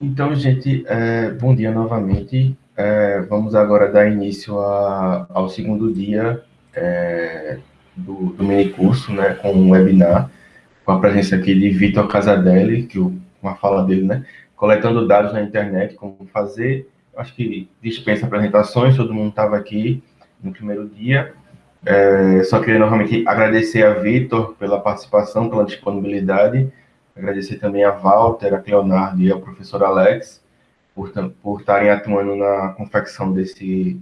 Então, gente, é, bom dia novamente. É, vamos agora dar início a, ao segundo dia é, do, do mini curso, né, com um webinar, com a presença aqui de Vitor Casadelli, que o, uma fala dele, né, coletando dados na internet, como fazer. Acho que dispensa apresentações, todo mundo estava aqui no primeiro dia. É, só queria novamente agradecer a Vitor pela participação, pela disponibilidade Agradecer também a Walter, a Leonardo e ao professor Alex por, por estarem atuando na confecção desse,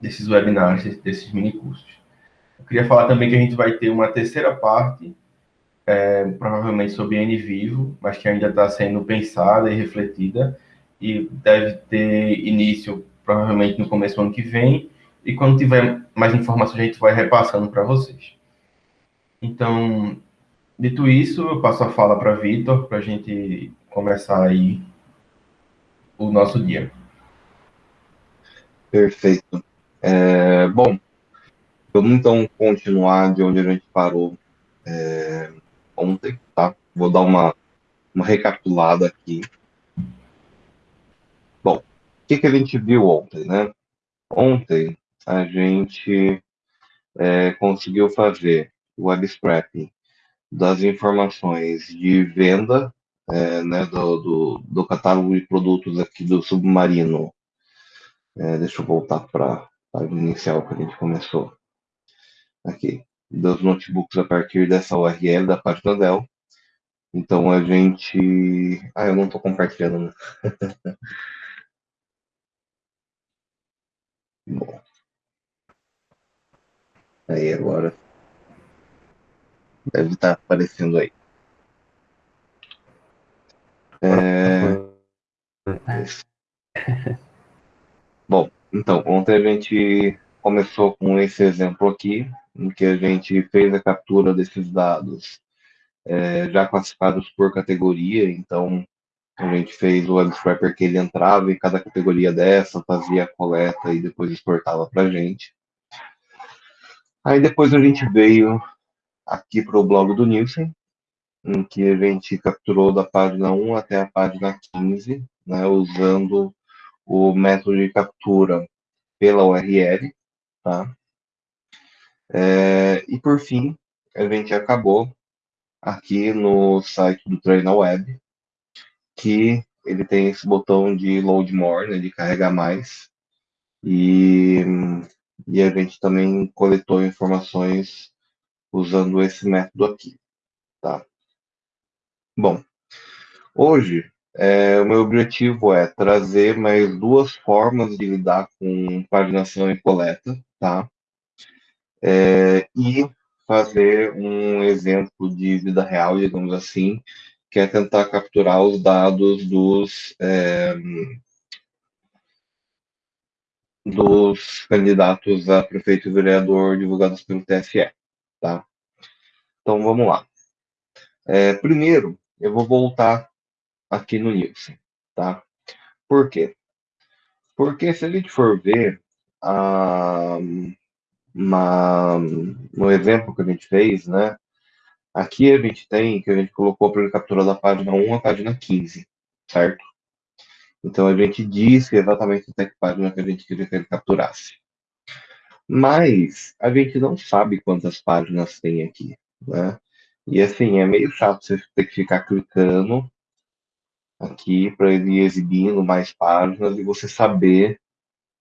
desses webinars, desses mini cursos. Eu queria falar também que a gente vai ter uma terceira parte, é, provavelmente sobre N vivo, mas que ainda está sendo pensada e refletida, e deve ter início provavelmente no começo do ano que vem, e quando tiver mais informações a gente vai repassando para vocês. Então, Dito isso, eu passo a fala para Vitor, para a gente começar aí o nosso dia. Perfeito. É, bom, vamos então continuar de onde a gente parou é, ontem, tá? Vou dar uma, uma recapitulada aqui. Bom, o que, que a gente viu ontem, né? Ontem a gente é, conseguiu fazer o scrapping das informações de venda é, né, do, do, do, catálogo de produtos aqui do Submarino. É, deixa eu voltar para a página inicial que a gente começou. Aqui, dos notebooks a partir dessa URL da página Dell. Então a gente. Ah, eu não estou compartilhando. Bom. Aí agora Deve estar aparecendo aí. É... Bom, então, ontem a gente começou com esse exemplo aqui, em que a gente fez a captura desses dados é, já classificados por categoria, então a gente fez o web scrapper que ele entrava em cada categoria dessa, fazia a coleta e depois exportava para a gente. Aí depois a gente veio aqui para o blog do Nielsen, em que a gente capturou da página 1 até a página 15, né, usando o método de captura pela URL, tá? É, e por fim, a gente acabou aqui no site do Treina Web, que ele tem esse botão de load more, né, de carregar mais, e, e a gente também coletou informações usando esse método aqui, tá? Bom, hoje é, o meu objetivo é trazer mais duas formas de lidar com paginação e coleta, tá? É, e fazer um exemplo de vida real, digamos assim, que é tentar capturar os dados dos é, dos candidatos a prefeito e vereador divulgados pelo TSE tá? Então vamos lá. É, primeiro, eu vou voltar aqui no Nielsen, tá? Por quê? Porque se a gente for ver ah, uma, no exemplo que a gente fez, né? Aqui a gente tem que a gente colocou para ele capturar da página 1 à página 15, certo? Então a gente disse exatamente até que página que a gente queria que ele capturasse. Mas a gente não sabe quantas páginas tem aqui, né? E assim, é meio chato você ter que ficar clicando aqui para ele ir exibindo mais páginas e você saber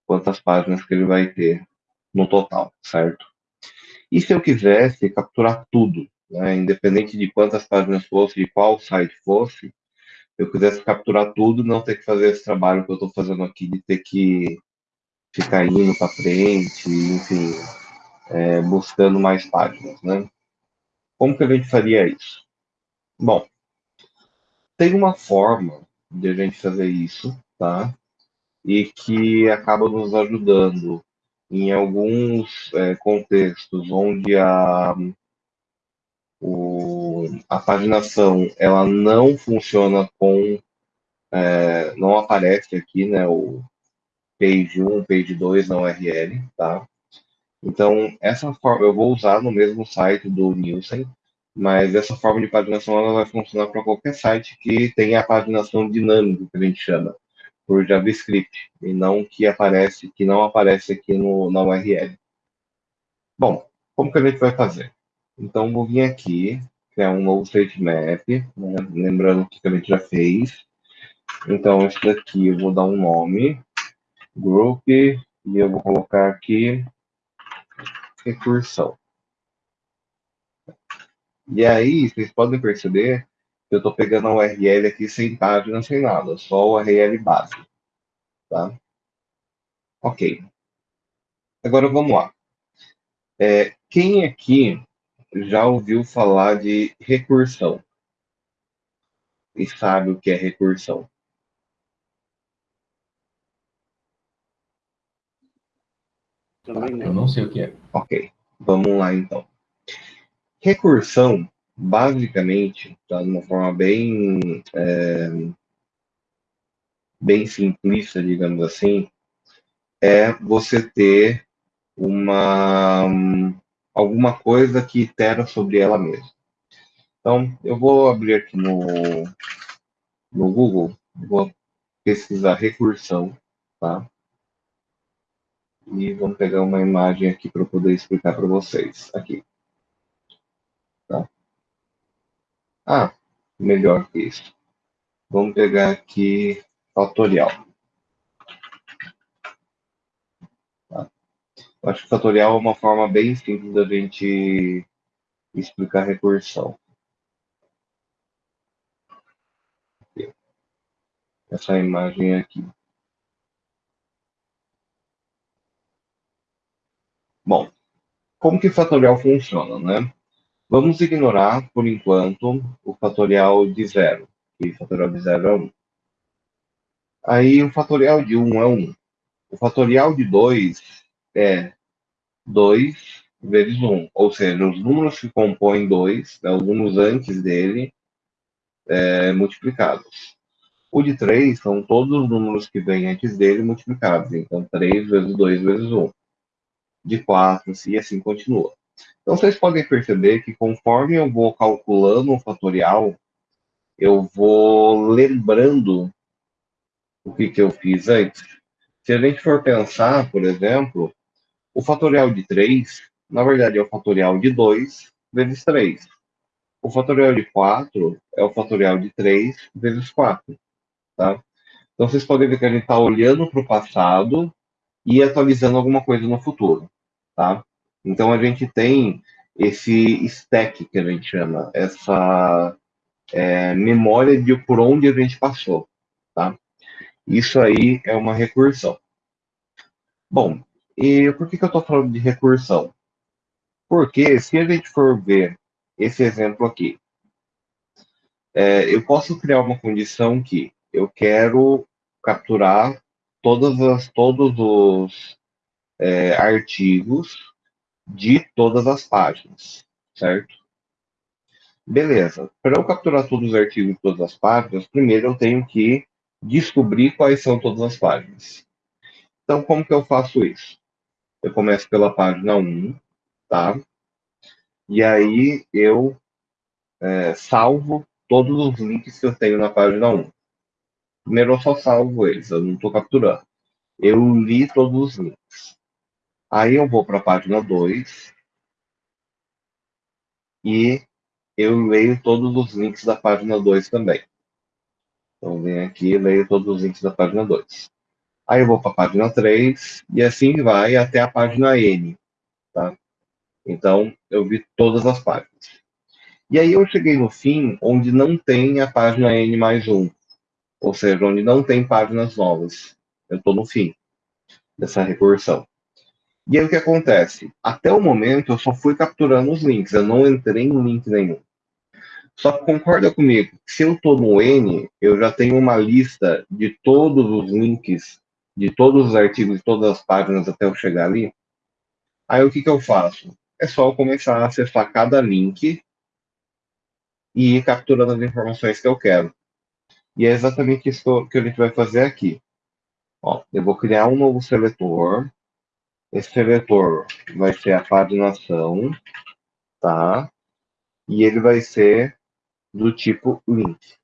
quantas páginas que ele vai ter no total, certo? E se eu quisesse capturar tudo, né, independente de quantas páginas fosse, de qual site fosse, eu quisesse capturar tudo, não ter que fazer esse trabalho que eu estou fazendo aqui de ter que ficar indo para frente, enfim, é, buscando mais páginas, né? Como que a gente faria isso? Bom, tem uma forma de a gente fazer isso, tá? E que acaba nos ajudando em alguns é, contextos onde a, o, a paginação ela não funciona com é, não aparece aqui né, o, page 1, page 2 na URL, tá? Então, essa forma eu vou usar no mesmo site do Nielsen, mas essa forma de paginação ela vai funcionar para qualquer site que tenha a paginação dinâmica, que a gente chama, por JavaScript, e não que aparece, que não aparece aqui no, na URL. Bom, como que a gente vai fazer? Então, vou vir aqui, criar um novo sitemap, né? lembrando o que a gente já fez. Então, isso daqui eu vou dar um nome, group, e eu vou colocar aqui recursão. E aí, vocês podem perceber que eu estou pegando a URL aqui sem página, sem nada, só a URL base. Tá? Ok. Agora vamos lá. É, quem aqui já ouviu falar de recursão? E sabe o que é recursão? Eu não sei o que é. Ok, vamos lá então. Recursão, basicamente, tá, de uma forma bem, é, bem simplista, digamos assim, é você ter uma alguma coisa que itera sobre ela mesma. Então, eu vou abrir aqui no, no Google, vou pesquisar recursão, tá? E vamos pegar uma imagem aqui para eu poder explicar para vocês. Aqui. Tá? Ah, melhor que isso. Vamos pegar aqui fatorial. Tá? Acho que fatorial é uma forma bem simples da gente explicar recursão. Essa imagem aqui. Bom, como que fatorial funciona, né? Vamos ignorar, por enquanto, o fatorial de zero. E o fatorial de zero é 1. Aí o fatorial de 1 é 1. O fatorial de 2 é 2 vezes 1. Ou seja, os números que compõem 2, né, os números antes dele, é, multiplicados. O de 3 são todos os números que vêm antes dele multiplicados. Então, 3 vezes 2 vezes 1 de 4, e assim continua. Então, vocês podem perceber que conforme eu vou calculando o fatorial, eu vou lembrando o que, que eu fiz antes. Se a gente for pensar, por exemplo, o fatorial de 3, na verdade, é o fatorial de 2 vezes 3. O fatorial de 4 é o fatorial de 3 vezes 4. Tá? Então, vocês podem ver que a gente está olhando para o passado e atualizando alguma coisa no futuro tá? Então a gente tem esse stack que a gente chama, essa é, memória de por onde a gente passou, tá? Isso aí é uma recursão. Bom, e por que, que eu estou falando de recursão? Porque se a gente for ver esse exemplo aqui, é, eu posso criar uma condição que eu quero capturar todas as, todos os é, artigos de todas as páginas, certo? Beleza. Para eu capturar todos os artigos de todas as páginas, primeiro eu tenho que descobrir quais são todas as páginas. Então, como que eu faço isso? Eu começo pela página 1, tá? E aí eu é, salvo todos os links que eu tenho na página 1. Primeiro eu só salvo eles, eu não estou capturando. Eu li todos os links. Aí eu vou para a página 2 e eu leio todos os links da página 2 também. Então, venho aqui e leio todos os links da página 2. Aí eu vou para a página 3 e assim vai até a página N. Tá? Então, eu vi todas as páginas. E aí eu cheguei no fim, onde não tem a página N mais 1. Ou seja, onde não tem páginas novas. Eu estou no fim dessa recursão. E aí o que acontece? Até o momento eu só fui capturando os links, eu não entrei em link nenhum. Só que concorda comigo, se eu estou no N, eu já tenho uma lista de todos os links, de todos os artigos, de todas as páginas até eu chegar ali. Aí o que, que eu faço? É só eu começar a acessar cada link e ir capturando as informações que eu quero. E é exatamente isso que a gente vai fazer aqui. Ó, eu vou criar um novo seletor, esse vetor vai ser a paginação, tá? e ele vai ser do tipo link.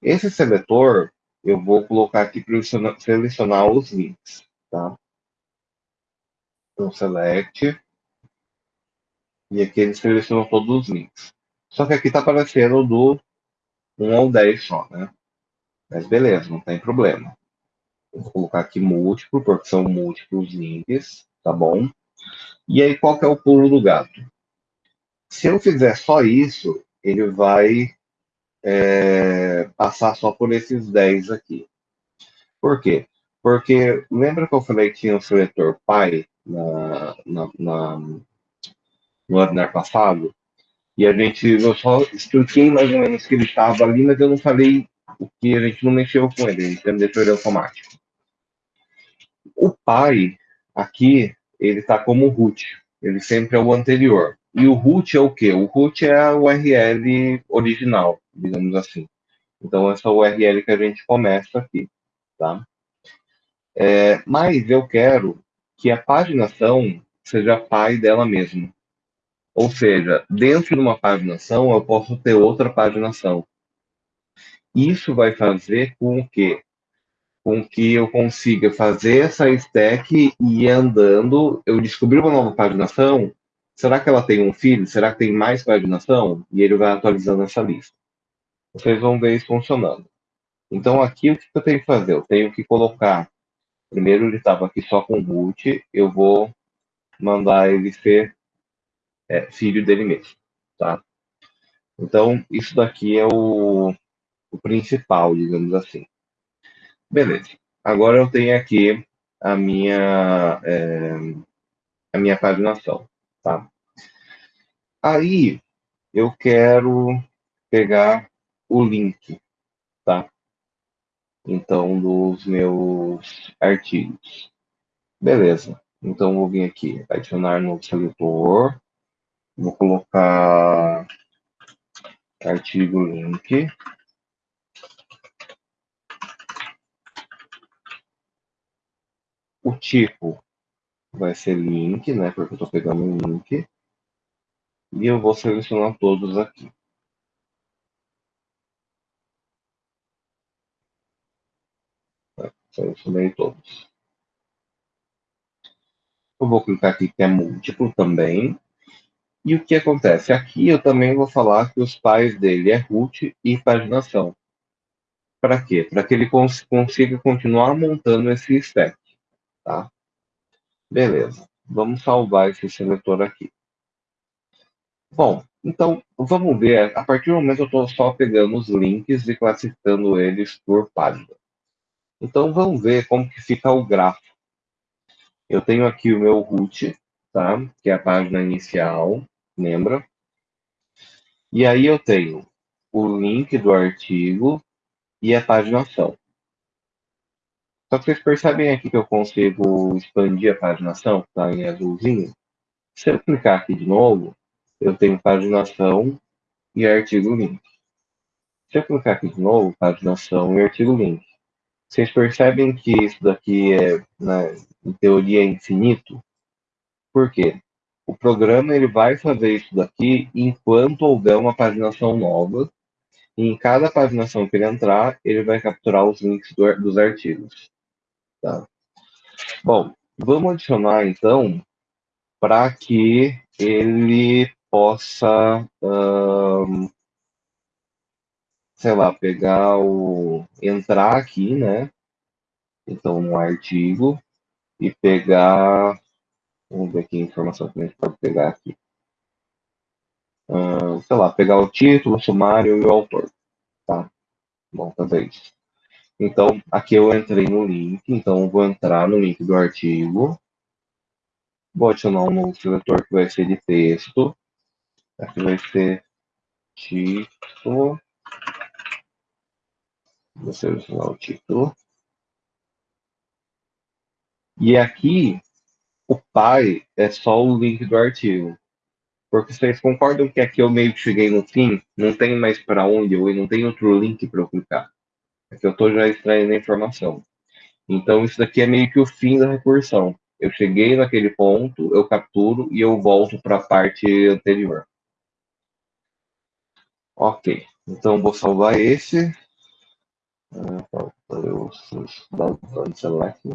Esse seletor, eu vou colocar aqui para selecionar os links, tá? Então, select, e aqui ele selecionou todos os links. Só que aqui está aparecendo do 1 ao 10 só, né? Mas beleza, não tem problema. Vou colocar aqui múltiplo, porque são múltiplos links, tá bom? E aí, qual que é o pulo do gato? Se eu fizer só isso, ele vai é, passar só por esses 10 aqui. Por quê? Porque lembra que eu falei que tinha um seletor pai na, na, na, no webinar passado? E a gente, eu só expliquei mais ou menos que ele estava ali, mas eu não falei o que a gente não mexeu com ele, a gente deixou ele automático. O pai, aqui, ele está como root, ele sempre é o anterior. E o root é o quê? O root é a URL original, digamos assim. Então, essa URL que a gente começa aqui, tá? É, mas eu quero que a paginação seja pai dela mesma. Ou seja, dentro de uma paginação, eu posso ter outra paginação. Isso vai fazer com que com que eu consiga fazer essa stack e ir andando. Eu descobri uma nova paginação. Será que ela tem um filho? Será que tem mais paginação? E ele vai atualizando essa lista. Vocês vão ver isso funcionando. Então, aqui o que eu tenho que fazer? Eu tenho que colocar. Primeiro, ele estava aqui só com root. Eu vou mandar ele ser é, filho dele mesmo. Tá? Então, isso daqui é o, o principal, digamos assim. Beleza. Agora eu tenho aqui a minha, é, a minha paginação, tá? Aí eu quero pegar o link, tá? Então, dos meus artigos. Beleza. Então, vou vir aqui, adicionar no seletor. Vou colocar artigo link. O tipo vai ser link, né? Porque eu estou pegando um link. E eu vou selecionar todos aqui. Selecionei todos. Eu vou clicar aqui que é múltiplo também. E o que acontece? Aqui eu também vou falar que os pais dele é root e paginação. Para quê? Para que ele cons consiga continuar montando esse stack tá? Beleza. Vamos salvar esse seletor aqui. Bom, então vamos ver. A partir do momento eu estou só pegando os links e classificando eles por página. Então vamos ver como que fica o grafo. Eu tenho aqui o meu root, tá? Que é a página inicial, lembra? E aí eu tenho o link do artigo e a paginação. Só que vocês percebem aqui que eu consigo expandir a paginação, que está em azulzinho. Se eu clicar aqui de novo, eu tenho paginação e artigo link. Se eu clicar aqui de novo, paginação e artigo link. Vocês percebem que isso daqui é, né, em teoria, infinito? Por quê? O programa ele vai fazer isso daqui enquanto houver uma paginação nova. E em cada paginação que ele entrar, ele vai capturar os links do, dos artigos. Tá? Bom, vamos adicionar então para que ele possa, um, sei lá, pegar o. entrar aqui, né? Então, no artigo e pegar. Vamos ver aqui a informação que a gente pode pegar aqui. Uh, sei lá, pegar o título, o sumário e o autor. Tá? Bom, fazer isso. Então, aqui eu entrei no link, então vou entrar no link do artigo. Vou adicionar um novo seletor que vai ser de texto. Aqui vai ser título. Vou selecionar o título. E aqui, o pai é só o link do artigo. Porque vocês concordam que aqui eu meio que cheguei no fim? Não tem mais para onde eu ir, não tem outro link para eu clicar que eu estou já extraindo a informação. Então, isso daqui é meio que o fim da recursão. Eu cheguei naquele ponto, eu capturo e eu volto para a parte anterior. Ok, então vou salvar esse. os dados select.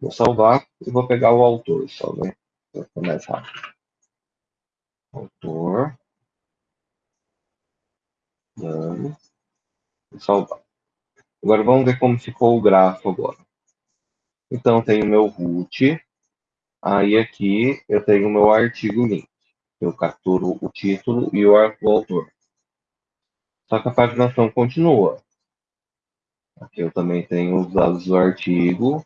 Vou salvar e vou pegar o autor só, né? Para mais rápido. Autor. Dano. Salvar. Agora vamos ver como ficou o grafo agora. Então, tenho meu root. Aí aqui eu tenho meu artigo link. Eu capturo o título e o autor. Só que a paginação continua. Aqui eu também tenho os dados do artigo,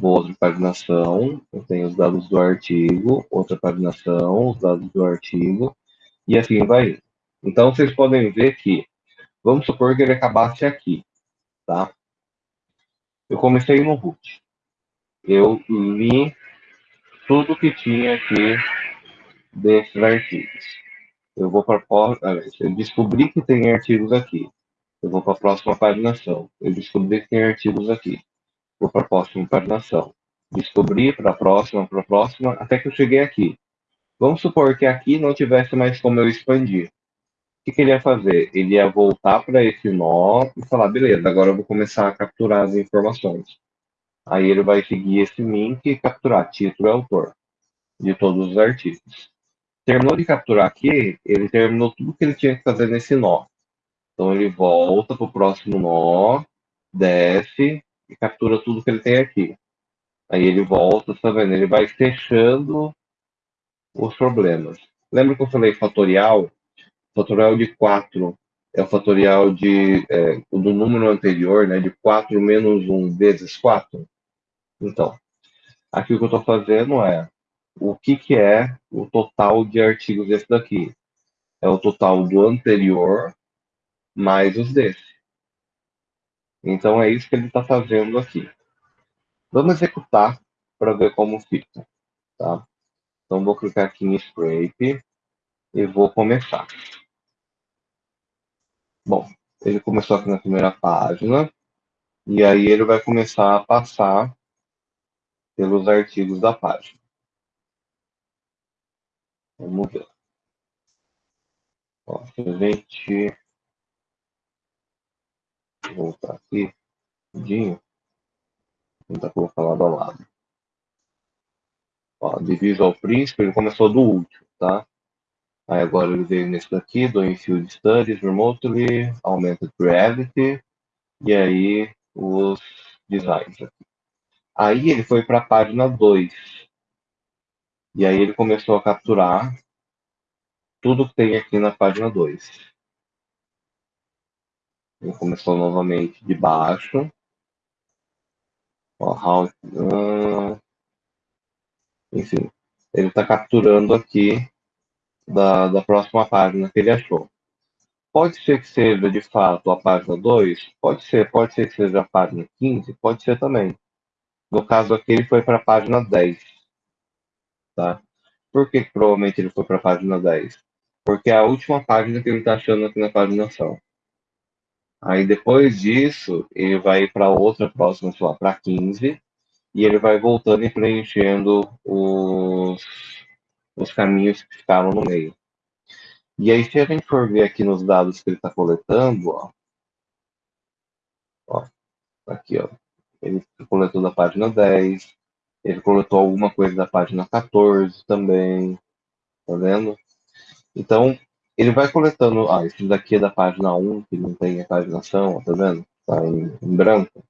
outra paginação, eu tenho os dados do artigo, outra paginação, os dados do artigo, e assim vai. Então vocês podem ver que, vamos supor que ele acabasse aqui, tá? Eu comecei no root. Eu li tudo que tinha aqui desses artigos. Eu vou para eu descobri que tem artigos aqui. Eu vou para a próxima paginação. Eu descobri que tem artigos aqui. Vou para a próxima paginação. Descobri para a próxima, para a próxima, até que eu cheguei aqui. Vamos supor que aqui não tivesse mais como eu expandir. Que, que ele ia fazer? Ele ia voltar para esse nó e falar, beleza, agora eu vou começar a capturar as informações. Aí ele vai seguir esse link e capturar título e autor de todos os artigos. Terminou de capturar aqui, ele terminou tudo que ele tinha que fazer nesse nó. Então ele volta para o próximo nó, desce e captura tudo que ele tem aqui. Aí ele volta, tá vendo? Ele vai fechando os problemas. Lembra que eu falei fatorial? Fatorial de 4 é o fatorial de, é, do número anterior, né, de 4 menos 1 vezes 4. Então, aqui o que eu estou fazendo é o que, que é o total de artigos desse daqui. É o total do anterior mais os desse. Então é isso que ele está fazendo aqui. Vamos executar para ver como fica. Tá? Então vou clicar aqui em Scrape e vou começar. Bom, ele começou aqui na primeira página e aí ele vai começar a passar pelos artigos da página. Vamos ver. Ó, se a gente voltar aqui, rapidinho, tentar colocar lado a lado. Ó, de Visual ele começou do último, tá? Aí agora ele veio nesse daqui, do Infield Studies Remotely, Augmented Reality, e aí os designs aqui. Aí ele foi para a página 2. E aí ele começou a capturar tudo que tem aqui na página 2. Ele começou novamente de baixo. Ó, how, uh, enfim, ele está capturando aqui da, da próxima página que ele achou. Pode ser que seja, de fato, a página 2, pode ser, pode ser que seja a página 15, pode ser também. No caso aqui, ele foi para a página 10. Tá? Por que, provavelmente ele foi para a página 10? Porque é a última página que ele está achando aqui na paginação. Aí depois disso, ele vai para outra próxima, sei lá, para 15, e ele vai voltando e preenchendo os, os caminhos que ficaram no meio. E aí, se a gente for ver aqui nos dados que ele está coletando, ó, ó, aqui, ó, ele coletou da página 10, ele coletou alguma coisa da página 14 também, tá vendo? Então, ele vai coletando, ah, esse daqui é da página 1, que não tem a paginação, tá vendo? Tá em, em branco.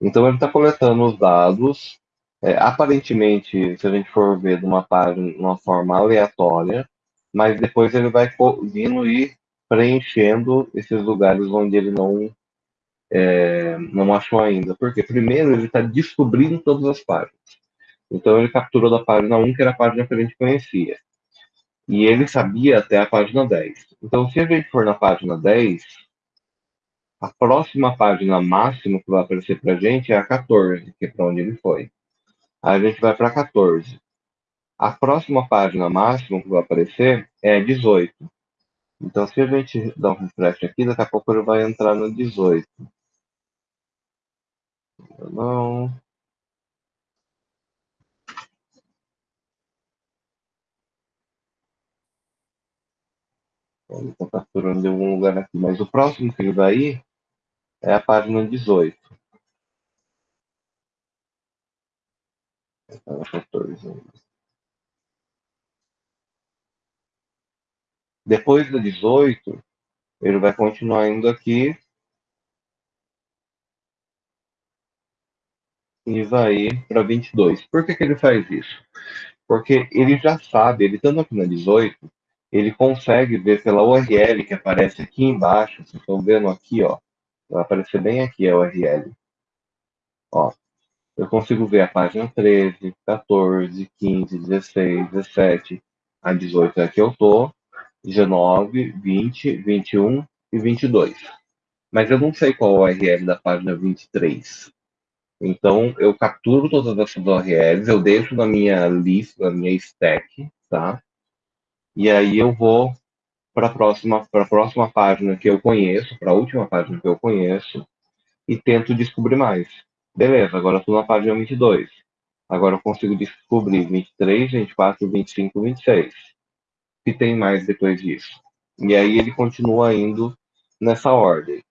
Então, ele está coletando os dados, é, aparentemente, se a gente for ver de uma página de uma forma aleatória, mas depois ele vai vindo e preenchendo esses lugares onde ele não é, não achou ainda. Porque primeiro ele está descobrindo todas as páginas. Então ele capturou da página 1, que era a página que a gente conhecia. E ele sabia até a página 10. Então, se a gente for na página 10, a próxima página máxima que vai aparecer para a gente é a 14, que é para onde ele foi. A gente vai para 14. A próxima página máxima que vai aparecer é a 18. Então, se a gente dá um refresh aqui, daqui a pouco ele vai entrar no 18. Não. Ele está capturando de algum lugar aqui. Mas o próximo que ele vai ir é a página 18. 14. Depois da 18, ele vai continuar indo aqui e vai para 22. Por que, que ele faz isso? Porque ele já sabe, ele estando aqui na 18, ele consegue ver pela URL que aparece aqui embaixo, vocês estão vendo aqui, ó, vai aparecer bem aqui a URL. Ó, eu consigo ver a página 13, 14, 15, 16, 17, a 18 é que eu tô, 19, 20, 21 e 22. Mas eu não sei qual é a URL da página 23. Então, eu capturo todas essas URLs, eu deixo na minha lista, na minha stack, tá? E aí eu vou para a próxima, próxima página que eu conheço, para a última página que eu conheço, e tento descobrir mais. Beleza, agora estou na página 22. Agora eu consigo descobrir 23, 24, 25, 26. E tem mais depois disso. E aí ele continua indo nessa ordem.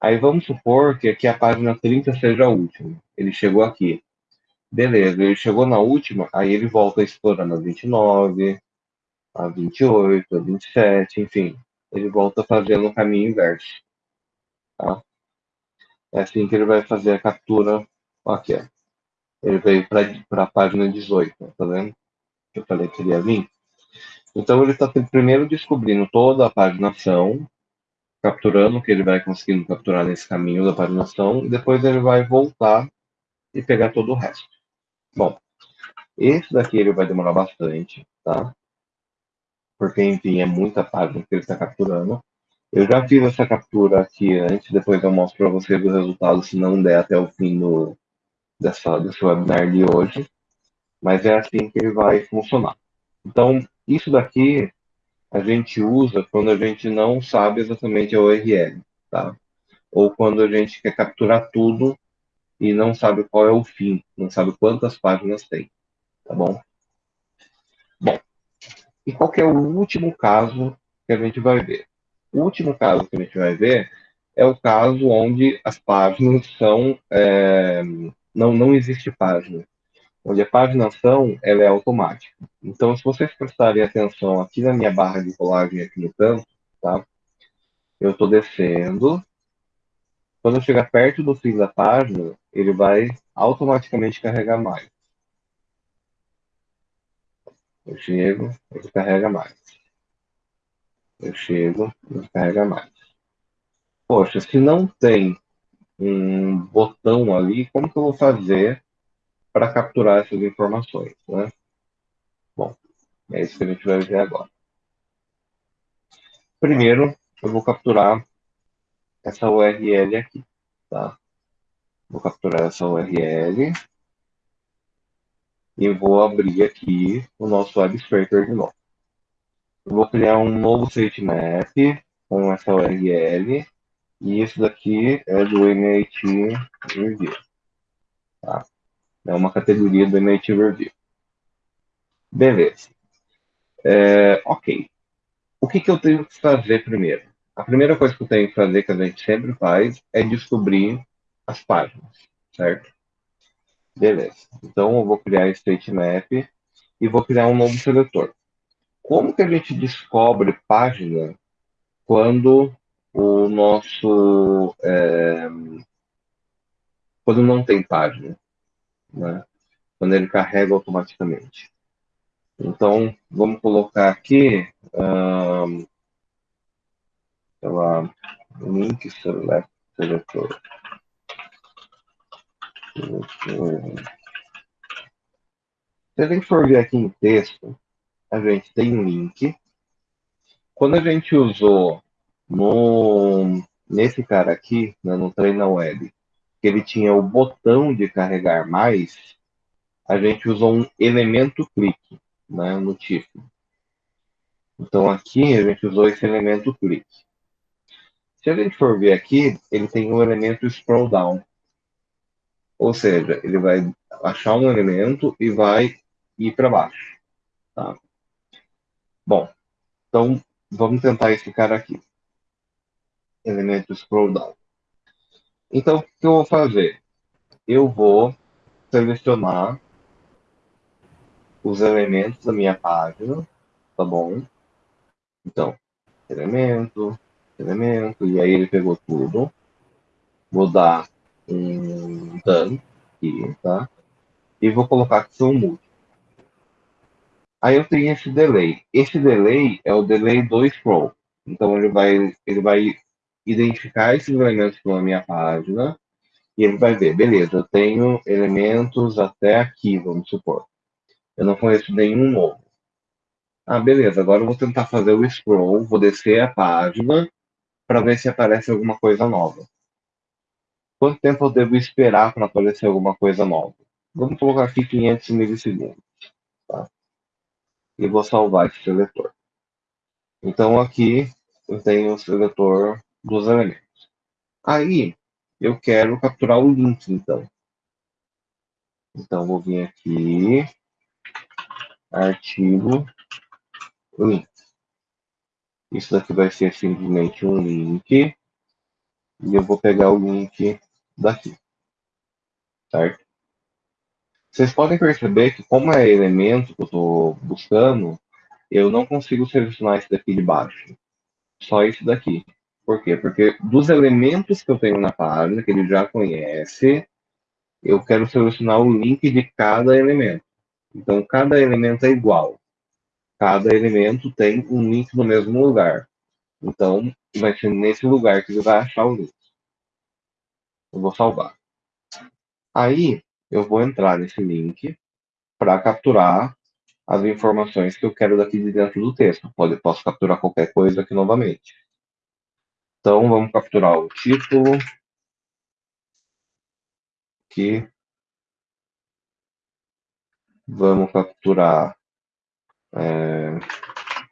Aí vamos supor que aqui a página 30 seja a última. Ele chegou aqui. Beleza, ele chegou na última, aí ele volta explorando a 29, a 28, a 27, enfim. Ele volta fazendo o caminho inverso. Tá? É assim que ele vai fazer a captura. Aqui, ó. Ele veio para a página 18, tá vendo? Eu falei que ele ia vir. Então ele está primeiro descobrindo toda a paginação, capturando o que ele vai conseguindo capturar nesse caminho da paginação, e depois ele vai voltar e pegar todo o resto. Bom, esse daqui ele vai demorar bastante, tá? Porque, enfim, é muita página que ele está capturando. Eu já fiz essa captura aqui antes, depois eu mostro para vocês o resultado, se não der até o fim do, dessa, desse webinar de hoje. Mas é assim que ele vai funcionar. Então, isso daqui a gente usa quando a gente não sabe exatamente a URL, tá? Ou quando a gente quer capturar tudo e não sabe qual é o fim, não sabe quantas páginas tem, tá bom? Bom, e qual é o último caso que a gente vai ver? O último caso que a gente vai ver é o caso onde as páginas são é, não não existe página onde a paginação ela é automática. Então, se vocês prestarem atenção aqui na minha barra de rolagem aqui no canto, tá? Eu estou descendo. Quando eu chegar perto do fim da página, ele vai automaticamente carregar mais. Eu chego, ele carrega mais. Eu chego, ele carrega mais. Poxa, se não tem um botão ali, como que eu vou fazer para capturar essas informações, né? Bom, é isso que a gente vai ver agora. Primeiro, eu vou capturar essa URL aqui, tá? Vou capturar essa URL e vou abrir aqui o nosso web scraper de novo. Eu vou criar um novo sitemap com essa URL e isso daqui é do MIT Review. Tá? É uma categoria do MIT Review. Beleza. É, ok. O que, que eu tenho que fazer primeiro? A primeira coisa que eu tenho que fazer, que a gente sempre faz, é descobrir as páginas, certo? Beleza. Então, eu vou criar esse sitemap e vou criar um novo seletor. Como que a gente descobre página quando o nosso... É, quando não tem página? né? quando ele carrega automaticamente. Então, vamos colocar aqui, um, sei lá, link select seletor. Se a gente for ver aqui em texto, a gente tem um link. Quando a gente usou no, nesse cara aqui, né, no treino web, que ele tinha o botão de carregar mais, a gente usou um elemento clique né, no título. Então aqui a gente usou esse elemento clique. Se a gente for ver aqui, ele tem um elemento scroll down. Ou seja, ele vai achar um elemento e vai ir para baixo. Tá? Bom, então vamos tentar cara aqui. Elemento scroll down. Então, o que eu vou fazer? Eu vou selecionar os elementos da minha página, tá bom? Então, elemento, elemento, e aí ele pegou tudo. Vou dar um done aqui, tá? E vou colocar que são múltiplos. Aí eu tenho esse delay. Esse delay é o delay do scroll. Então ele vai, ele vai identificar esses elementos na minha página e ele vai ver, beleza, eu tenho elementos até aqui, vamos supor. Eu não conheço nenhum novo. Ah, beleza, agora eu vou tentar fazer o scroll, vou descer a página para ver se aparece alguma coisa nova. Quanto tempo eu devo esperar para aparecer alguma coisa nova? Vamos colocar aqui 500 milissegundos. E vou salvar esse seletor. Então aqui eu tenho o seletor dos elementos. Aí eu quero capturar o link, então. Então vou vir aqui, artigo, link. Isso daqui vai ser simplesmente um link. E eu vou pegar o link daqui. Certo? Vocês podem perceber que como é elemento que eu estou buscando, eu não consigo selecionar esse daqui de baixo. Só esse daqui. Por quê? Porque dos elementos que eu tenho na página, que ele já conhece, eu quero selecionar o link de cada elemento. Então, cada elemento é igual. Cada elemento tem um link no mesmo lugar. Então, vai ser nesse lugar que ele vai achar o link. Eu vou salvar. Aí, eu vou entrar nesse link para capturar as informações que eu quero daqui de dentro do texto. Pode, posso capturar qualquer coisa aqui novamente. Então, vamos capturar o título. Aqui. Vamos capturar é,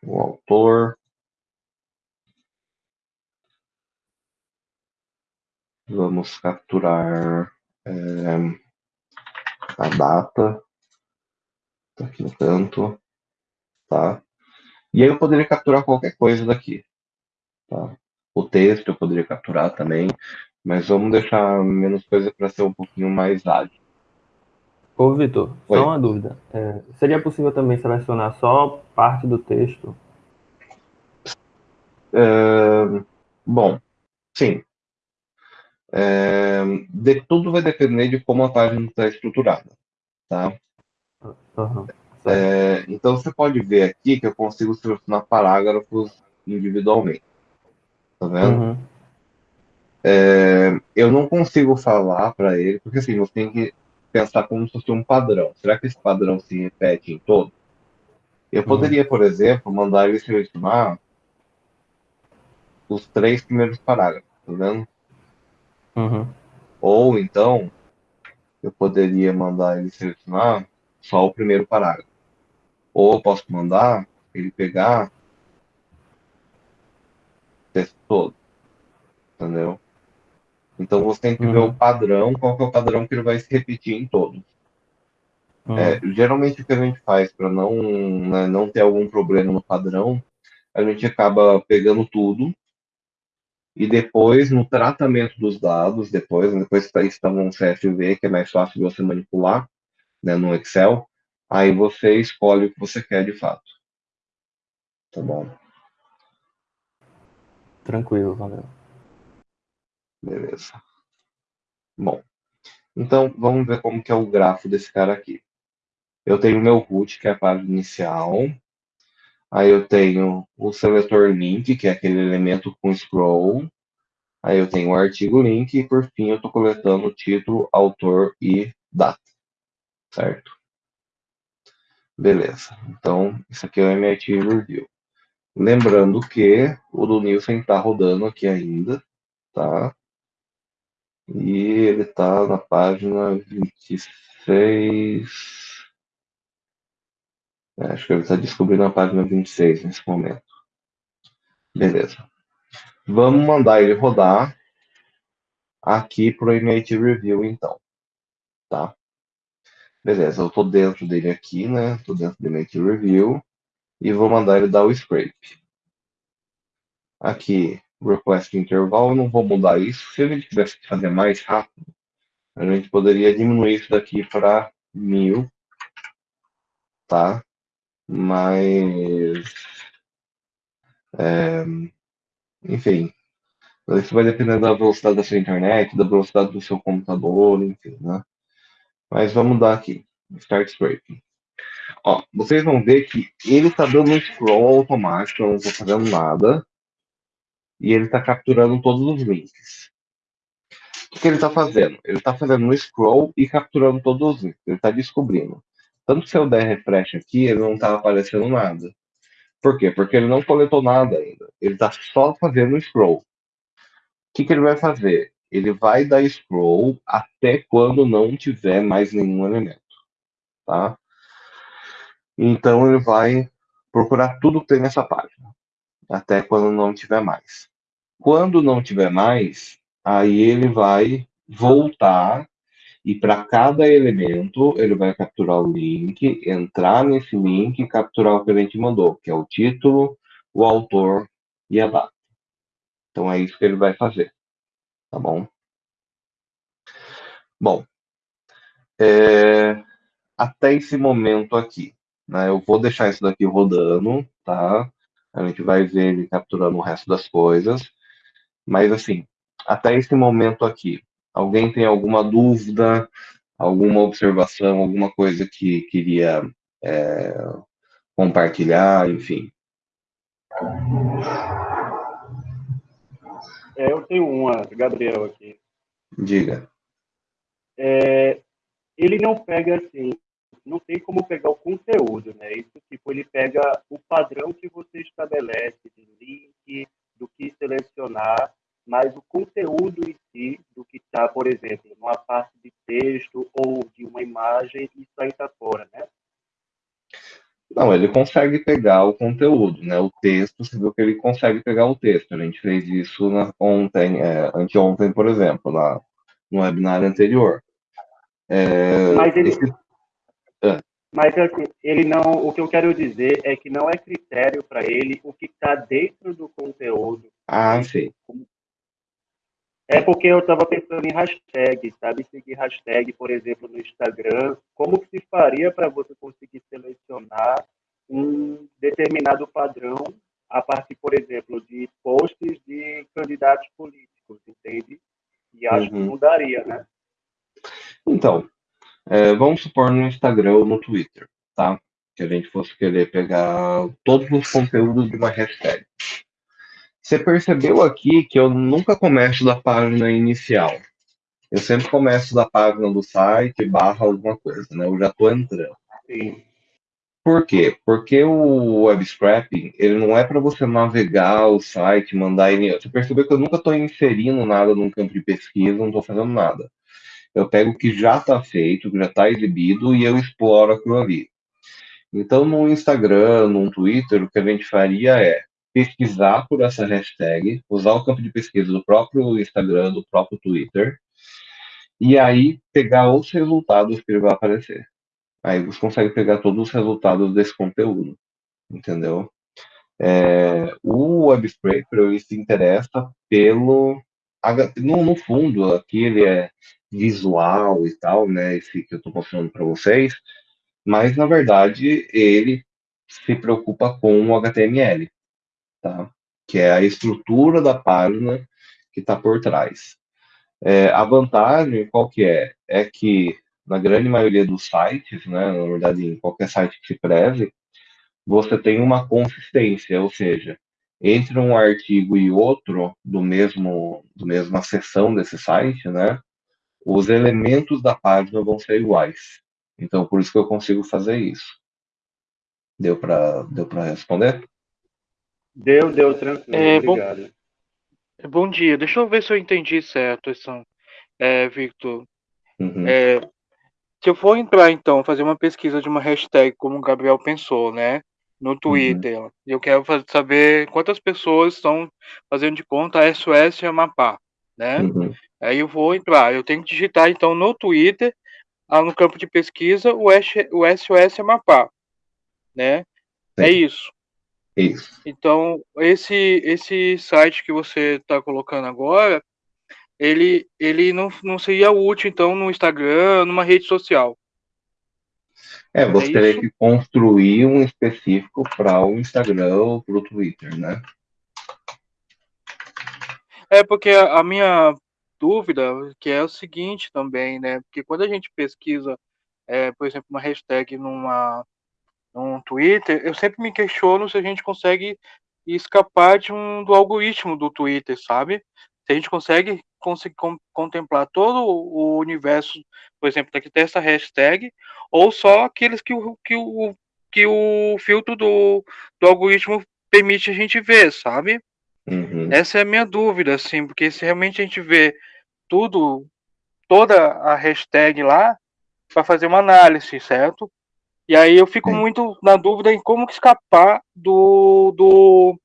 o autor. Vamos capturar é, a data. Tá aqui no canto. Tá? E aí eu poderia capturar qualquer coisa daqui. Tá? O texto eu poderia capturar também, mas vamos deixar menos coisa para ser um pouquinho mais ágil. Ô, Vitor, só uma dúvida. É, seria possível também selecionar só parte do texto? É, bom, sim. É, de, tudo vai depender de como a página está estruturada, tá? Uhum, então, você pode ver aqui que eu consigo selecionar parágrafos individualmente. Tá vendo? Uhum. É, eu não consigo falar para ele, porque assim, você tem que pensar como se fosse um padrão. Será que esse padrão se repete em todo? Eu uhum. poderia, por exemplo, mandar ele selecionar os três primeiros parágrafos, tá vendo? Uhum. Ou então, eu poderia mandar ele selecionar só o primeiro parágrafo. Ou eu posso mandar ele pegar o texto todo. Entendeu? Então você tem que uhum. ver o padrão, qual é o padrão que ele vai se repetir em todos. Uhum. É, geralmente o que a gente faz para não, né, não ter algum problema no padrão, a gente acaba pegando tudo e depois no tratamento dos dados, depois, depois que está no CSV, que é mais fácil de você manipular, né, no Excel, aí você escolhe o que você quer de fato. Tá bom? Tranquilo, valeu. Beleza. Bom, então vamos ver como que é o grafo desse cara aqui. Eu tenho o meu root, que é a página inicial. Aí eu tenho o seletor link, que é aquele elemento com scroll. Aí eu tenho o artigo link e por fim eu estou coletando título, autor e data. Certo? Beleza. Então, isso aqui é o MIT Review. Lembrando que o do Nielsen está rodando aqui ainda, tá? E ele está na página 26. É, acho que ele está descobrindo a página 26 nesse momento. Beleza. Vamos mandar ele rodar aqui para o Image Review, então. Tá? Beleza, eu estou dentro dele aqui, né? Estou dentro do Image Review. E vou mandar ele dar o scrape. aqui request interval, não vou mudar isso. Se a gente tivesse que fazer mais rápido, a gente poderia diminuir isso daqui para mil, tá? Mas, é, enfim, isso vai depender da velocidade da sua internet, da velocidade do seu computador, enfim, né? Mas vamos dar aqui, start scraping. Ó, vocês vão ver que ele está dando um scroll automático, eu não estou fazendo nada. E ele está capturando todos os links. O que ele está fazendo? Ele está fazendo um scroll e capturando todos os links. Ele está descobrindo. Tanto que se eu der refresh aqui, ele não está aparecendo nada. Por quê? Porque ele não coletou nada ainda. Ele está só fazendo scroll. O que, que ele vai fazer? Ele vai dar scroll até quando não tiver mais nenhum elemento. Tá? Então ele vai procurar tudo que tem nessa página, até quando não tiver mais. Quando não tiver mais, aí ele vai voltar e para cada elemento ele vai capturar o link, entrar nesse link e capturar o que a gente mandou, que é o título, o autor e a data. Então é isso que ele vai fazer, tá bom? Bom, é, até esse momento aqui, né? Eu vou deixar isso daqui rodando, tá? A gente vai ver ele capturando o resto das coisas. Mas, assim, até esse momento aqui, alguém tem alguma dúvida, alguma observação, alguma coisa que queria é, compartilhar, enfim? É, eu tenho uma, Gabriel, aqui. Diga. É, ele não pega assim não tem como pegar o conteúdo, né? Isso, tipo, ele pega o padrão que você estabelece de link, do que selecionar, mas o conteúdo em si, do que está, por exemplo, numa parte de texto ou de uma imagem, isso aí está fora, né? Não, ele consegue pegar o conteúdo, né? O texto, você viu que ele consegue pegar o texto. A gente fez isso na, ontem, é, anteontem, por exemplo, lá no webinar anterior. É, Mas ele, esse... Mas assim, ele não, o que eu quero dizer é que não é critério para ele o que está dentro do conteúdo. Ah, sim. É porque eu estava pensando em hashtag, sabe? Seguir hashtag, por exemplo, no Instagram. Como que se faria para você conseguir selecionar um determinado padrão a partir, por exemplo, de posts de candidatos políticos, entende? E acho uhum. que mudaria, né? Então, é, vamos supor no Instagram ou no Twitter, tá? Que a gente fosse querer pegar todos os conteúdos de uma hashtag. Você percebeu aqui que eu nunca começo da página inicial. Eu sempre começo da página do site barra alguma coisa, né? Eu já estou entrando. Sim. Por quê? Porque o web scraping, ele não é para você navegar o site, mandar... Você percebeu que eu nunca estou inserindo nada num campo de pesquisa, não estou fazendo nada eu pego o que já está feito, que já está exibido, e eu exploro aquilo ali. Então, no Instagram, no Twitter, o que a gente faria é pesquisar por essa hashtag, usar o campo de pesquisa do próprio Instagram, do próprio Twitter, e aí pegar os resultados que ele vai aparecer. Aí você consegue pegar todos os resultados desse conteúdo, entendeu? É, o Web Scraper ele se interessa pelo no, no fundo aqui ele é visual e tal, né? Esse que eu estou mostrando para vocês, mas na verdade ele se preocupa com o HTML, tá? Que é a estrutura da página que está por trás. É, a vantagem qual que é? É que na grande maioria dos sites, né, na verdade em qualquer site que se preze, você tem uma consistência, ou seja, entre um artigo e outro do mesmo do mesma seção desse site, né, os elementos da página vão ser iguais. Então, por isso que eu consigo fazer isso. Deu para deu responder? Deu, deu, tranquilo. É, Obrigado. Bom, é, bom dia. Deixa eu ver se eu entendi certo, é, Victor. Uhum. É, se eu for entrar, então, fazer uma pesquisa de uma hashtag, como o Gabriel pensou, né? No. Twitter, uhum. eu quero saber quantas pessoas estão fazendo de conta SOS Amapá, né? Uhum. Aí eu vou entrar, eu tenho que digitar então no Twitter, ah, no campo de pesquisa, o, o SOS Amapá, né? É Sim. É isso. Isso. Então, esse, esse site que você está colocando agora, ele, ele não, não seria útil, então, no Instagram, numa rede social. É, você é teria que construir um específico para o Instagram ou para o Twitter, né? É, porque a, minha dúvida que é o seguinte também, né? Porque quando a gente pesquisa, é, por exemplo, uma hashtag numa, num Twitter, eu sempre me questiono se a gente consegue escapar de um, do algoritmo do Twitter, sabe? Se a gente consegue, consegue contemplar todo o universo, por exemplo, daqui dessa hashtag, ou só aqueles que o, que o, que o filtro do, do algoritmo permite a gente ver, sabe? Uhum. Essa é a minha dúvida, assim, porque se realmente a gente vê tudo, toda a hashtag lá, para fazer uma análise, certo? E aí eu fico Sim. muito na dúvida em como escapar do, do,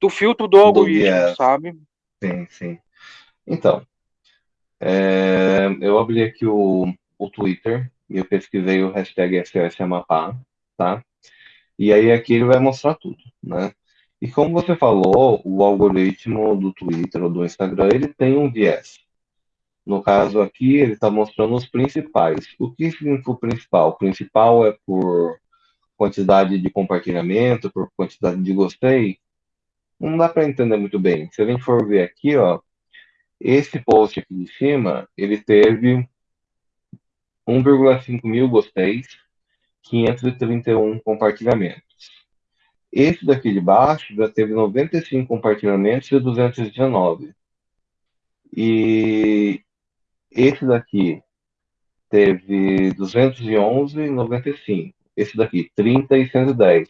do filtro do algoritmo, do sabe? Sim, sim. Então, é, eu abri aqui o, o Twitter e eu pesquisei o hashtag SOS Amapá, tá? E aí aqui ele vai mostrar tudo, né? E como você falou, o algoritmo do Twitter ou do Instagram, ele tem um viés. No caso aqui, ele está mostrando os principais. O que significa o principal? O principal é por quantidade de compartilhamento, por quantidade de gostei, não dá para entender muito bem. Se a gente for ver aqui, ó, esse post aqui de cima, ele teve 1,5 mil gosteis, 531 compartilhamentos. Esse daqui de baixo já teve 95 compartilhamentos e 219. E esse daqui teve 211 e 95. Esse daqui, 30 e 110.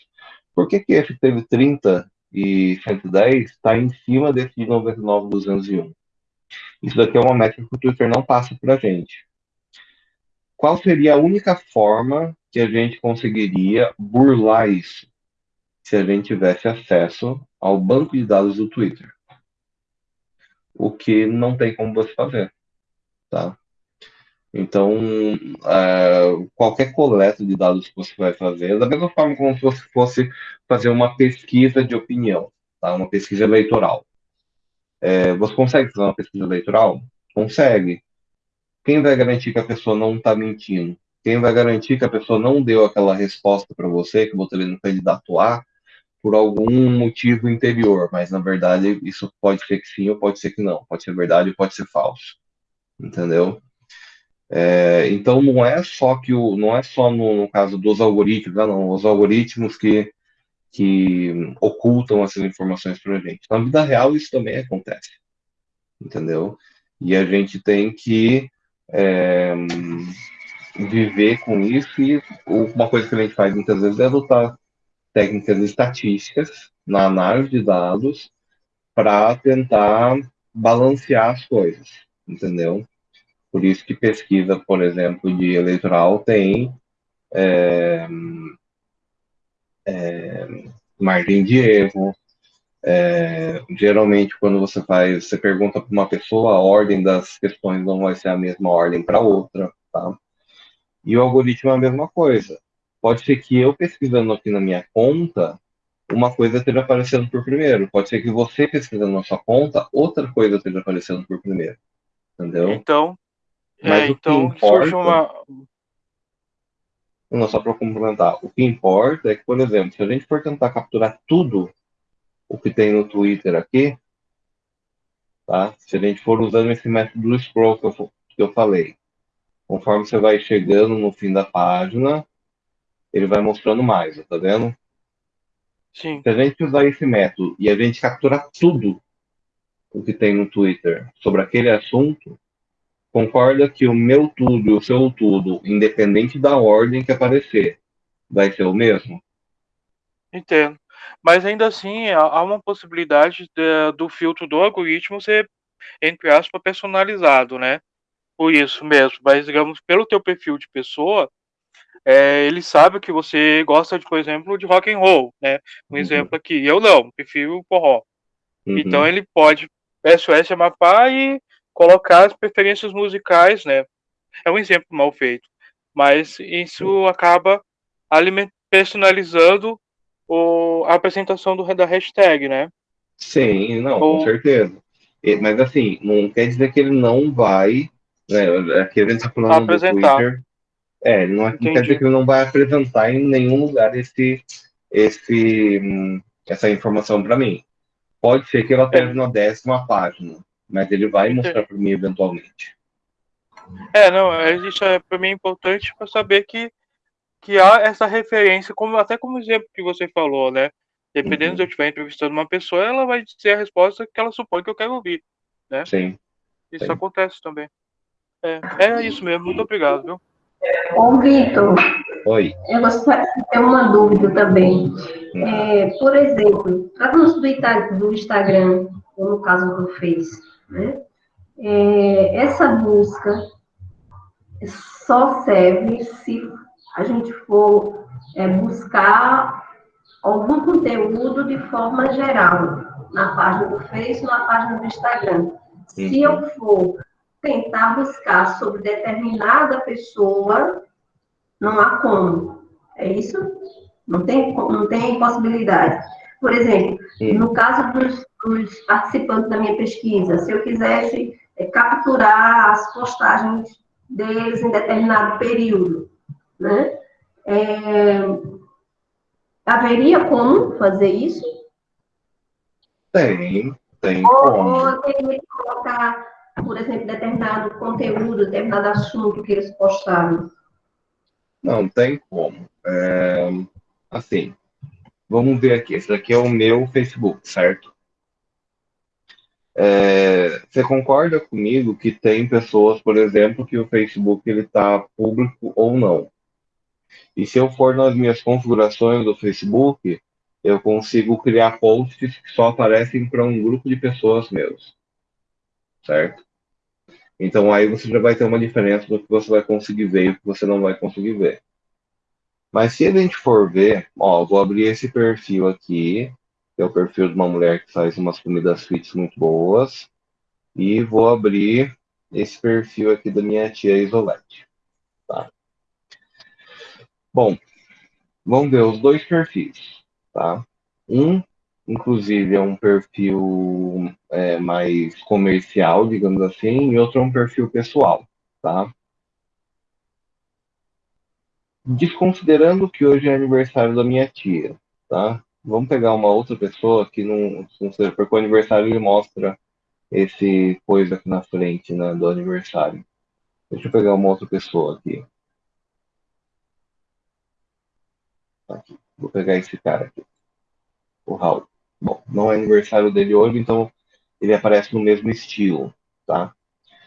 Por que, que esse teve 30 e 110 está em cima desse de 99 201. Isso daqui é uma métrica que o Twitter não passa para a gente. Qual seria a única forma que a gente conseguiria burlar isso? Se a gente tivesse acesso ao banco de dados do Twitter. O que não tem como você fazer. Tá? Então, uh, qualquer coleta de dados que você vai fazer, da mesma forma como se você fosse fazer uma pesquisa de opinião, tá? uma pesquisa eleitoral. É, você consegue fazer uma pesquisa eleitoral? Consegue. Quem vai garantir que a pessoa não está mentindo? Quem vai garantir que a pessoa não deu aquela resposta para você, que você no candidato A, por algum motivo interior, mas na verdade isso pode ser que sim ou pode ser que não, pode ser verdade ou pode ser falso, entendeu? É, então não é só que o, não é só no, no caso dos algoritmos, não, não, os algoritmos que, que ocultam essas informações para a gente. Na vida real isso também acontece, entendeu? E a gente tem que é, viver com isso e uma coisa que a gente faz muitas vezes é adotar técnicas estatísticas na análise de dados para tentar balancear as coisas, entendeu? Por isso que pesquisa, por exemplo, de eleitoral tem é, é, margem de erro. É, geralmente, quando você faz, você pergunta para uma pessoa, a ordem das questões não vai ser a mesma ordem para outra, tá? E o algoritmo é a mesma coisa. Pode ser que eu pesquisando aqui na minha conta, uma coisa esteja aparecendo por primeiro. Pode ser que você pesquisando na sua conta, outra coisa esteja aparecendo por primeiro. Entendeu? Então, mas é, então importa, surge uma. Não, só para complementar. O que importa é que, por exemplo, se a gente for tentar capturar tudo o que tem no Twitter aqui, tá? Se a gente for usando esse método do scroll que eu, que eu falei, conforme você vai chegando no fim da página, ele vai mostrando mais, tá vendo? Sim. Se a gente usar esse método e a gente capturar tudo o que tem no Twitter sobre aquele assunto, concorda que o meu tudo e o seu tudo, independente da ordem que aparecer, vai ser o mesmo? Entendo. Mas ainda assim, há uma possibilidade de, do filtro do algoritmo ser, entre aspas, personalizado, né? Por isso mesmo. Mas, digamos, pelo teu perfil de pessoa, é, ele sabe que você gosta, de, por exemplo, de rock and roll, né? Um uhum. exemplo aqui. Eu não, prefiro forró. Uhum. Então ele pode SOS Amapá e colocar as preferências musicais, né? É um exemplo mal feito, mas isso acaba personalizando o, a apresentação do, da hashtag, né? Sim, não, Ou... com certeza. Mas assim, não quer dizer que ele não vai, né? Aqui a gente está falando apresentar. do Twitter. É, não, não quer dizer que ele não vai apresentar em nenhum lugar esse, esse, hum, essa informação para mim. Pode ser que ela esteja é. na décima página, mas ele vai mostrar para mim eventualmente. É, não, isso é para mim importante para saber que que há essa referência, como até como exemplo que você falou, né? Dependendo uhum. se eu estiver entrevistando uma pessoa, ela vai dizer a resposta que ela supõe que eu quero ouvir, né? Sim. Isso Sim. acontece também. É, é isso mesmo. Muito obrigado, viu? Ô, Vitor. Oi. Eu gostaria de ter uma dúvida também. Uhum. É, por exemplo, tratando do, do Instagram, ou no caso do Face, né? É, essa busca só serve se a gente for é, buscar algum conteúdo de forma geral, na página do Facebook, na página do Instagram. Se eu for tentar buscar sobre determinada pessoa, não há como. É isso? Não tem, não tem possibilidade. Por exemplo, no caso dos, dos, participantes da minha pesquisa, se eu quisesse é, capturar as postagens deles em determinado período, né? É, haveria como fazer isso? Tem, tem ou, como. Ou teria que colocar, por exemplo, determinado conteúdo, determinado assunto que eles postaram? Não, tem como. É, assim, vamos ver aqui. Esse daqui é o meu Facebook, certo? É, você concorda comigo que tem pessoas, por exemplo, que o Facebook ele está público ou não? E se eu for nas minhas configurações do Facebook, eu consigo criar posts que só aparecem para um grupo de pessoas meus. Certo? Então aí você já vai ter uma diferença do que você vai conseguir ver e o que você não vai conseguir ver. Mas se a gente for ver, ó, vou abrir esse perfil aqui, que é o perfil de uma mulher que faz umas comidas fits muito boas, e vou abrir esse perfil aqui da minha tia Isolete. Tá? Bom, vamos ver os dois perfis, tá? Um, inclusive, é um perfil é, mais comercial, digamos assim, e outro é um perfil pessoal, tá? Desconsiderando que hoje é aniversário da minha tia, tá? Vamos pegar uma outra pessoa que não, não seja, porque o aniversário ele mostra esse coisa aqui na frente, né, do aniversário. Deixa eu pegar uma outra pessoa aqui. Aqui. Vou pegar esse cara aqui. O Raul. Bom, não é aniversário dele hoje, então ele aparece no mesmo estilo, tá?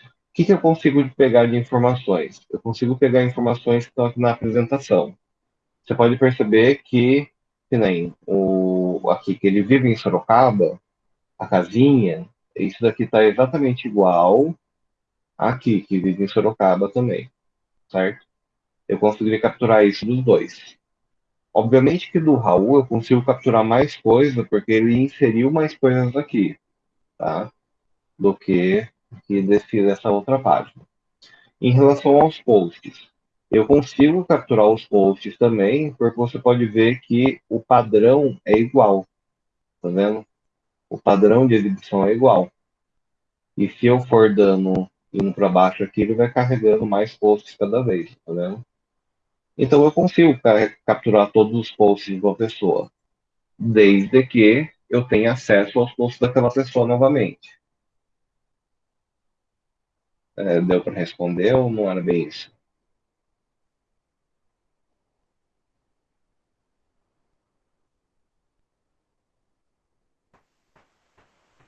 O que, que eu consigo pegar de informações? Eu consigo pegar informações que estão aqui na apresentação. Você pode perceber que, que nem o, aqui, que ele vive em Sorocaba, a casinha, isso daqui está exatamente igual aqui, que vive em Sorocaba também, certo? Eu conseguiria capturar isso dos dois. Obviamente que do Raul eu consigo capturar mais coisa, porque ele inseriu mais coisas aqui, tá? Do que, que desse, dessa outra página. Em relação aos posts, eu consigo capturar os posts também, porque você pode ver que o padrão é igual, tá vendo? O padrão de exibição é igual. E se eu for dando indo para baixo aqui, ele vai carregando mais posts cada vez, tá vendo? Então eu consigo capturar todos os posts de uma pessoa, desde que eu tenha acesso aos posts daquela pessoa novamente. É, deu para responder ou não era bem isso?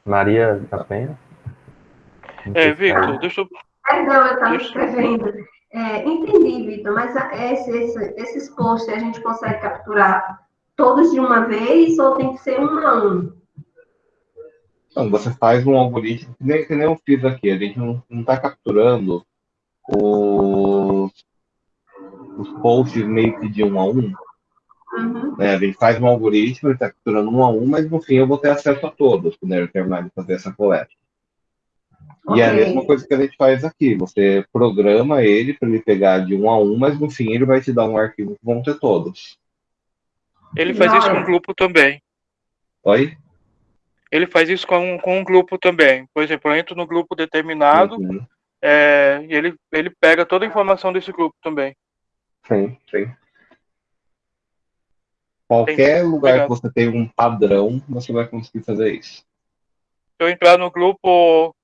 Maria da Penha? É, Victor, deixa eu. Perdão, eu estava escrevendo. É, entendi, Vitor, mas esse, esse, esses posts a gente consegue capturar todos de uma vez ou tem que ser um a um? Não, você faz um algoritmo, que nem, que nem eu fiz aqui, a gente não está capturando os, os posts meio que de um a um. Uhum. Né? A gente faz um algoritmo, ele está capturando um a um, mas no fim eu vou ter acesso a todos quando eu terminar de fazer essa coleta. Okay. E é a mesma coisa que a gente faz aqui. Você programa ele para ele pegar de um a um, mas no fim ele vai te dar um arquivo que vão ter todos. Ele faz isso com o grupo também. Oi? Ele faz isso com, com um grupo também. Por exemplo, eu entro no grupo determinado uhum. é, e ele, ele pega toda a informação desse grupo também. Sim, sim. Qualquer lugar Obrigado. que você tem um padrão, você vai conseguir fazer isso. Se eu entrar no grupo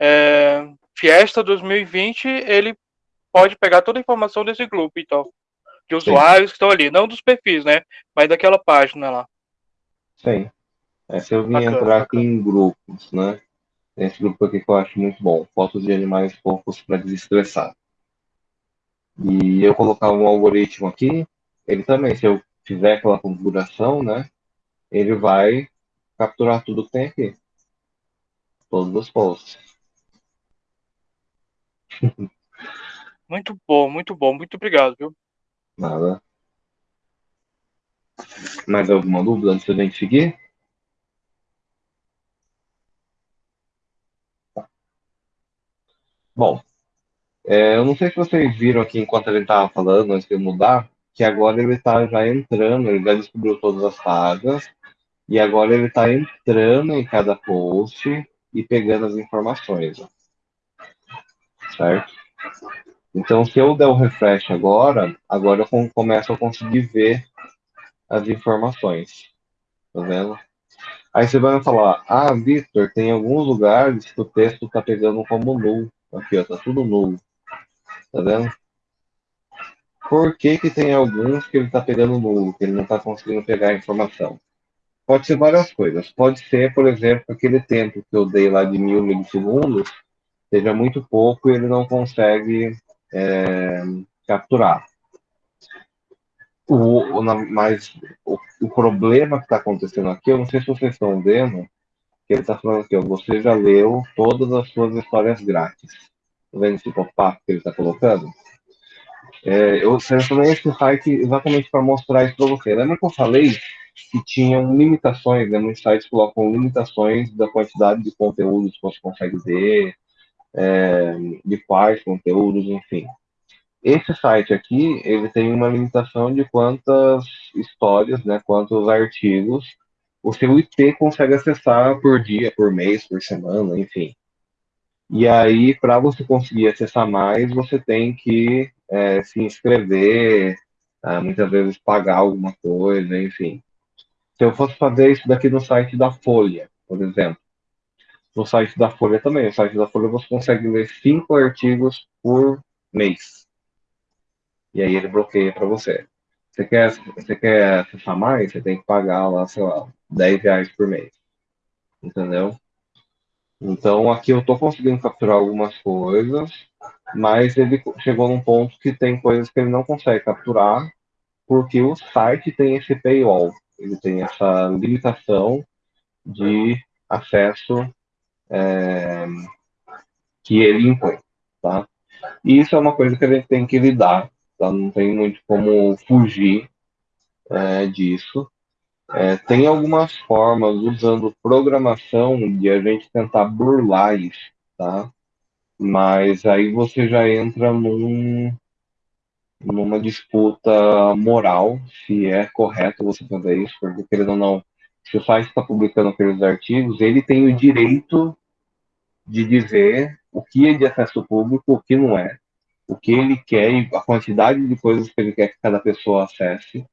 é, Fiesta 2020, ele pode pegar toda a informação desse grupo, então. De usuários Sim. que estão ali, não dos perfis, né? Mas daquela página lá. Sim. É, se eu vim bacana, entrar bacana. aqui em grupos, né? Esse grupo aqui que eu acho muito bom, fotos de animais fofos para desestressar. E eu colocar um algoritmo aqui, ele também, se eu fizer aquela configuração, né? Ele vai capturar tudo que tem aqui. Todos os posts. Muito bom, muito bom. Muito obrigado, viu? Nada. Mais alguma dúvida antes da gente seguir? Bom, é, eu não sei se vocês viram aqui enquanto ele estava falando, antes de mudar, que agora ele está já entrando, ele já descobriu todas as tagas, e agora ele está entrando em cada post e pegando as informações. Certo? Então, se eu der o refresh agora, agora eu começo a conseguir ver as informações. Tá vendo? Aí você vai falar, ah, Victor, tem alguns lugares que o texto está pegando como nulo. Aqui, ó, tá tudo nulo. Tá vendo? Por que, que tem alguns que ele está pegando nulo, que ele não está conseguindo pegar a informação? Pode ser várias coisas. Pode ser, por exemplo, aquele tempo que eu dei lá de mil milissegundos, seja muito pouco e ele não consegue é, capturar. O, o, mas o, o, problema que está acontecendo aqui, eu não sei se vocês estão vendo, que ele está falando aqui, ó, você já leu todas as suas histórias grátis. Tá vendo esse pop-up que ele está colocando? É, eu selecionei esse site exatamente para mostrar isso para você. Lembra que eu falei que tinham limitações, né? Muitos sites colocam limitações da quantidade de conteúdos que você consegue ver, é, de quais conteúdos, enfim. Esse site aqui, ele tem uma limitação de quantas histórias, né, quantos artigos o seu IP consegue acessar por dia, por mês, por semana, enfim. E aí, para você conseguir acessar mais, você tem que é, se inscrever, é, muitas vezes pagar alguma coisa, enfim. Se eu fosse fazer isso daqui no site da Folha, por exemplo, no site da Folha também, no site da Folha você consegue ler cinco artigos por mês. E aí ele bloqueia para você. Você quer, você quer acessar mais? Você tem que pagar lá, sei lá, 10 reais por mês. Entendeu? Então aqui eu estou conseguindo capturar algumas coisas, mas ele chegou num ponto que tem coisas que ele não consegue capturar, porque o site tem esse paywall, ele tem essa limitação de acesso é, que ele impõe, tá? E isso é uma coisa que a gente tem que lidar, tá? Não tem muito como fugir é, disso. É, tem algumas formas usando programação de a gente tentar burlar isso, tá? Mas aí você já entra num, numa disputa moral, se é correto você fazer isso, porque querendo ou não, se o site está publicando aqueles artigos, ele tem o direito de dizer o que é de acesso público, o que não é, o que ele quer e a quantidade de coisas que ele quer que cada pessoa acesse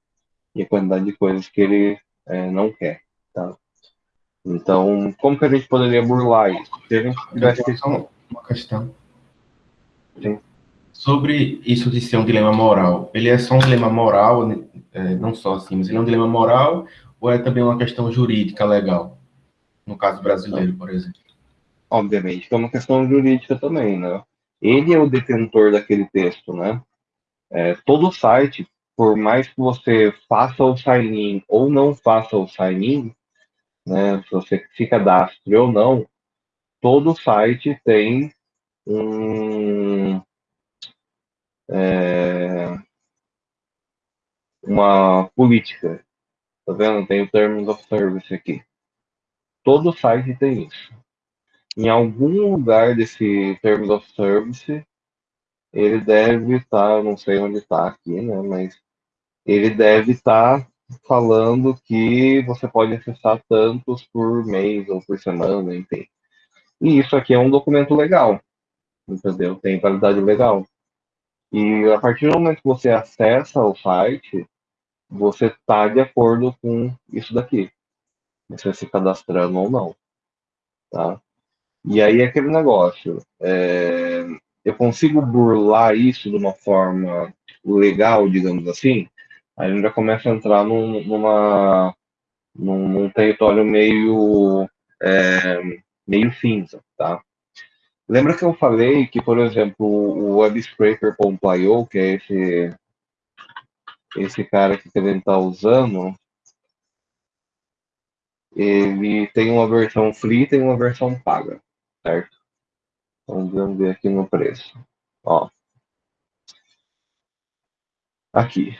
e a quantidade de coisas que ele é, não quer, tá? Então, como que a gente poderia burlar isso? Se a gente tivesse uma questão. Sim. Sobre isso de ser um dilema moral, ele é só um dilema moral, é, não só assim, mas ele é um dilema moral ou é também uma questão jurídica legal? No caso brasileiro, por exemplo. Obviamente é uma questão jurídica também, né? Ele é o detentor daquele texto, né? É, todo site por mais que você faça o sign-in ou não faça o sign-in, né, se você se cadastre ou não, todo site tem um, é, uma política. Tá vendo? Tem o Terms of Service aqui. Todo site tem isso. Em algum lugar desse Terms of Service, ele deve estar, não sei onde está aqui, né? Mas ele deve estar falando que você pode acessar tantos por mês ou por semana, enfim. E isso aqui é um documento legal, entendeu? Tem validade legal. E a partir do momento que você acessa o site, você está de acordo com isso daqui. Você se cadastrando ou não. Tá? E aí é aquele negócio. É, eu consigo burlar isso de uma forma legal, digamos assim, aí já começa a entrar num, numa, num, num território meio, é, meio cinza, tá? Lembra que eu falei que, por exemplo, o WebScraper.io, que é esse, esse cara que a gente está usando, ele tem uma versão free e tem uma versão paga, certo? Então, vamos ver aqui no preço. Ó. Aqui.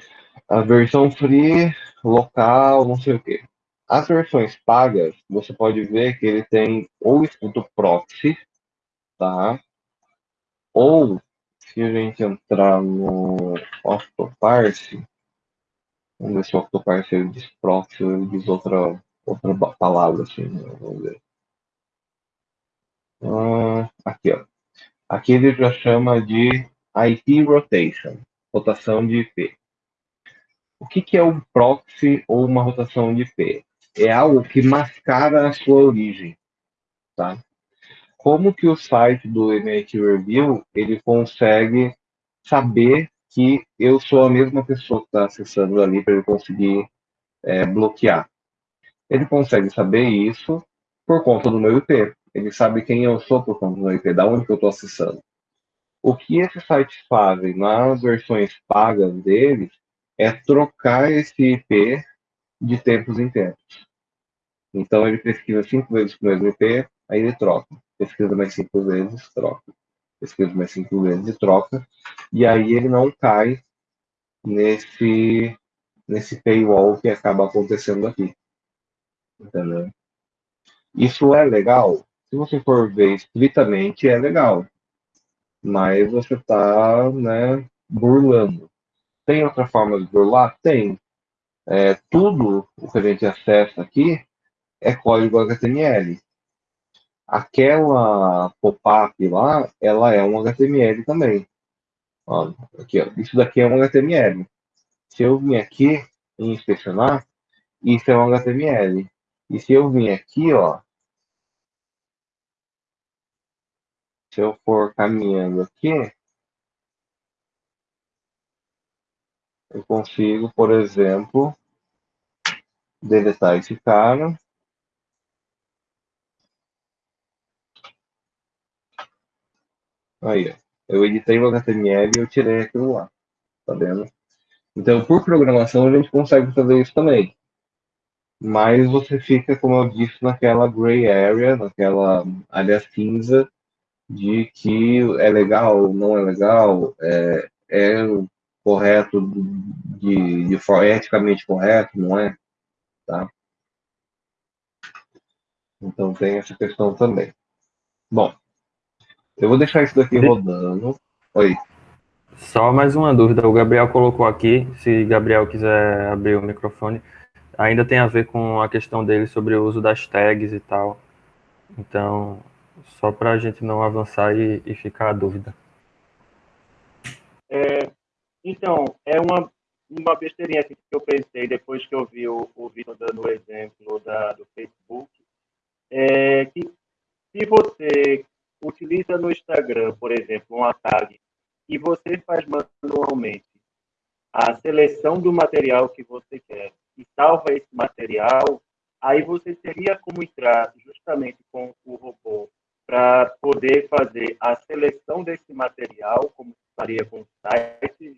A versão free, local, não sei o que. As versões pagas, você pode ver que ele tem ou escrito proxy, tá? Ou, se a gente entrar no Octoparse, vamos ver se o Octoparse ele diz proxy ou ele diz outra, outra palavra, assim, né? vamos ver. Ah, aqui, ó. Aqui ele já chama de IP rotation, rotação de IP. O que, que é um proxy ou uma rotação de IP? É algo que mascara a sua origem, tá? Como que o site do MIT Review ele consegue saber que eu sou a mesma pessoa que está acessando ali para ele conseguir é, bloquear? Ele consegue saber isso por conta do meu IP. Ele sabe quem eu sou por conta do meu IP, da onde que eu estou acessando. O que esses sites fazem nas versões pagas deles é trocar esse IP de tempos em tempos. Então ele pesquisa cinco vezes com o mesmo IP, aí ele troca. Pesquisa mais cinco vezes, troca. Pesquisa mais cinco vezes e troca. E aí ele não cai nesse, nesse paywall que acaba acontecendo aqui. Entendeu? Isso é legal? Se você for ver estritamente, é legal. Mas você está né, burlando. Tem outra forma de burlar? Tem. É, tudo o que a gente acessa aqui é código HTML. Aquela pop-up lá, ela é um HTML também. Ó, aqui, ó. Isso daqui é um HTML. Se eu vim aqui e inspecionar, isso é um HTML. E se eu vim aqui, ó, se eu for caminhando aqui, eu consigo, por exemplo, deletar esse cara. Aí, eu editei o HTML e eu tirei aquilo lá, tá vendo? Então, por programação, a gente consegue fazer isso também. Mas você fica, como eu disse, naquela gray area, naquela área cinza, de que é legal, não é legal, é, é correto, de, de, de eticamente correto, não é? Tá? Então tem essa questão também. Bom, eu vou deixar isso daqui rodando. Oi. Só mais uma dúvida. O Gabriel colocou aqui, se Gabriel quiser abrir o microfone, ainda tem a ver com a questão dele sobre o uso das tags e tal. Então, só para a gente não avançar e, e ficar a dúvida. É, então, é uma, uma besteirinha que eu pensei depois que eu vi o, o Vitor dando o exemplo da, do Facebook, é que se você utiliza no Instagram, por exemplo, uma tag, e você faz manualmente a seleção do material que você quer e salva esse material, aí você teria como entrar justamente com o robô para poder fazer a seleção desse material, como faria com sites.